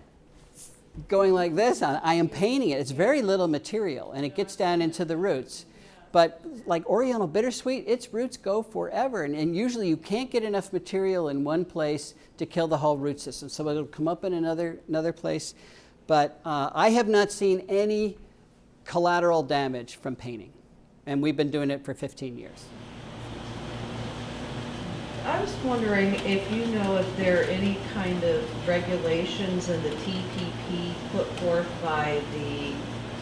going like this I am painting it. It's very little material, and it gets down into the roots. But like Oriental bittersweet, its roots go forever, and, and usually you can't get enough material in one place to kill the whole root system. So it'll come up in another, another place. But uh, I have not seen any collateral damage from painting, and we've been doing it for 15 years. I was wondering if you know if there are any kind of regulations in the TPP put forth by the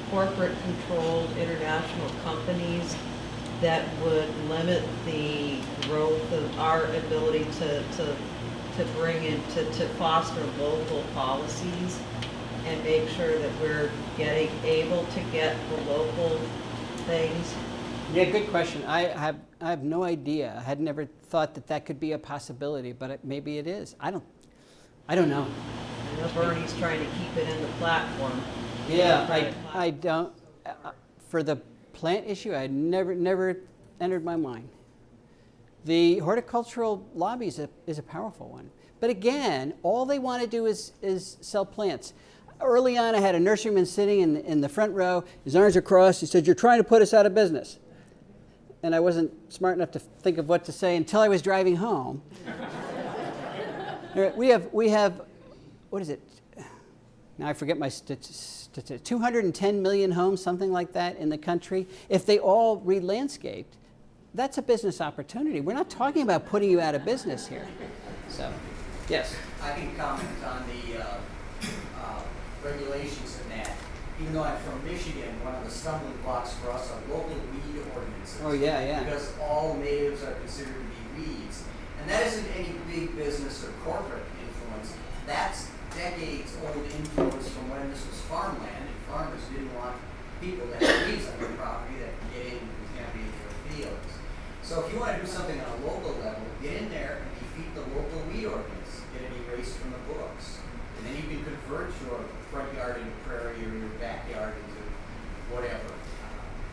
corporate controlled international companies that would limit the growth of our ability to, to, to bring in, to, to foster local policies and make sure that we're getting, able to get the local things yeah, good question. I have, I have no idea. I had never thought that that could be a possibility, but it, maybe it is. I don't, I don't know. I know Bernie's trying to keep it in the platform. Yeah, I, I don't, uh, for the plant issue, I never, never entered my mind. The horticultural lobby is a, is a powerful one. But again, all they want to do is, is sell plants. Early on, I had a nurseryman sitting in, in the front row. His arms are crossed. He said, you're trying to put us out of business and I wasn't smart enough to think of what to say until I was driving home. we have, we have, what is it? Now I forget my statistics. 210 million homes, something like that, in the country. If they all re-landscaped, that's a business opportunity. We're not talking about putting you out of business here. So, yes. I can comment on the uh, uh, regulations. Even though I'm from Michigan, one of the stumbling blocks for us are local weed ordinances. Oh, yeah, yeah. Because all natives are considered to be weeds. And that isn't any big business or corporate influence. That's decades old influence from when this was farmland, and farmers didn't want people to have weeds on their property that can get in and contaminate their fields. So if you wanna do something on a local level, get in there and defeat the local weed ordinance, get it erased from the books. And then you can convert your front yard into prairie or your backyard into whatever.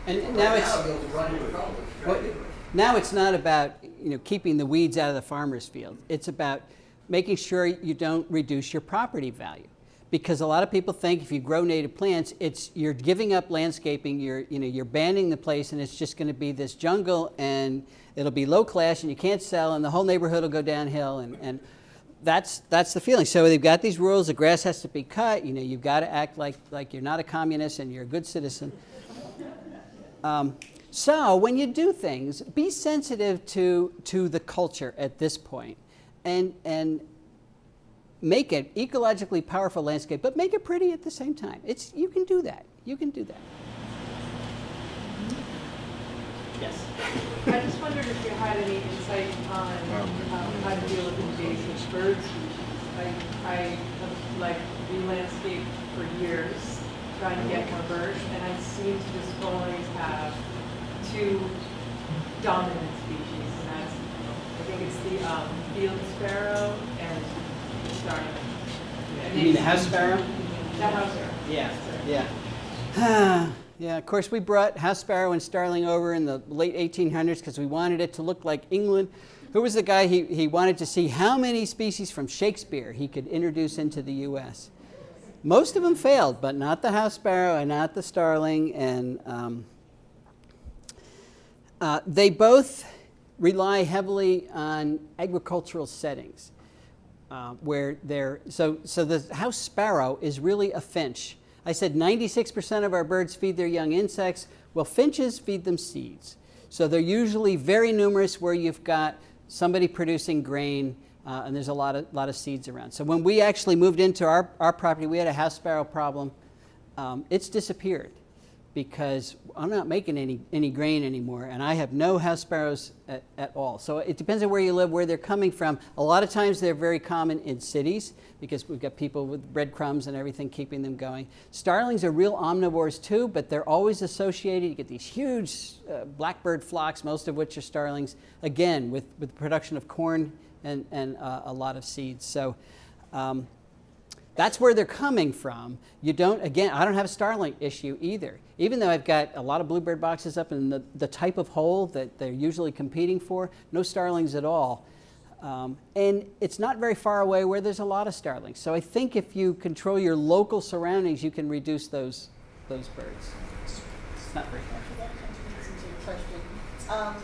And Right now it's, Now, run into trouble if you try Well, it. now it's not about, you know, keeping the weeds out of the farmer's field. It's about making sure you don't reduce your property value. Because a lot of people think if you grow native plants, it's, you're giving up landscaping, you're, you know, you're banning the place and it's just gonna be this jungle and it'll be low class and you can't sell and the whole neighborhood will go downhill and, and that's, that's the feeling. So they've got these rules, the grass has to be cut, you know, you've got to act like, like you're not a communist and you're a good citizen. Um, so when you do things, be sensitive to, to the culture at this point and, and make it ecologically powerful landscape, but make it pretty at the same time. It's, you can do that. You can do that. Yes. I just wondered if you had any insight on um, how to deal with invasive birds. species. I, I have like re-landscaped for years, trying to get more birds, and I seem to just always have two dominant species, and that's, I think it's the um, field sparrow and the starling. And You mean the house sparrow? The house sparrow. Yeah, Sorry. yeah. yeah, of course, we brought house sparrow and starling over in the late 1800s because we wanted it to look like England. Who was the guy? He, he wanted to see how many species from Shakespeare he could introduce into the U.S. Most of them failed, but not the house sparrow and not the starling. And um, uh, they both rely heavily on agricultural settings uh, where they're so so the house sparrow is really a finch. I said 96% of our birds feed their young insects. Well, finches feed them seeds. So they're usually very numerous where you've got somebody producing grain uh, and there's a lot of, lot of seeds around. So when we actually moved into our, our property, we had a house sparrow problem. Um, it's disappeared because I'm not making any, any grain anymore and I have no house sparrows at, at all. So it depends on where you live, where they're coming from. A lot of times they're very common in cities because we've got people with breadcrumbs and everything keeping them going. Starlings are real omnivores too, but they're always associated. You get these huge uh, blackbird flocks, most of which are starlings, again, with, with production of corn and, and uh, a lot of seeds. So um, that's where they're coming from. You don't, again, I don't have a starling issue either. Even though I've got a lot of bluebird boxes up in the, the type of hole that they're usually competing for, no starlings at all. Um, and it's not very far away where there's a lot of starlings. So I think if you control your local surroundings, you can reduce those, those birds. It's not very far. Your question. Um,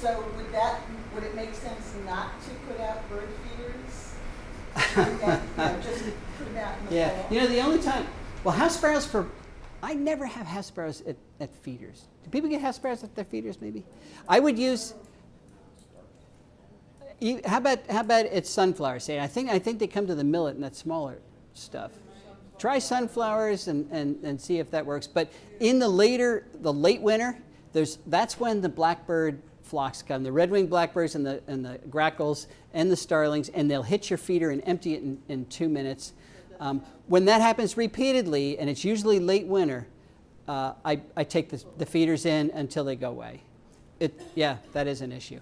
so would that, would it make sense not to put out bird feeders? Then, you know, just put them out in the Yeah, fall? you know, the only time, well, house sparrows for, I never have house at, at feeders. Do people get house at their feeders, maybe? I would use, how about, how about it's sunflower seed? I think, I think they come to the millet and that smaller stuff. Try sunflowers and, and, and see if that works. But in the later, the late winter, there's, that's when the blackbird flocks come, the red-winged blackbirds and the, and the grackles and the starlings, and they'll hit your feeder and empty it in, in two minutes. Um, when that happens repeatedly, and it's usually late winter, uh, I, I take the, the feeders in until they go away. It, yeah, that is an issue.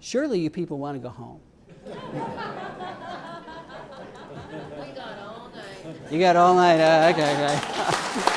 Surely you people want to go home. We got all night. You got all night. Uh, okay, okay.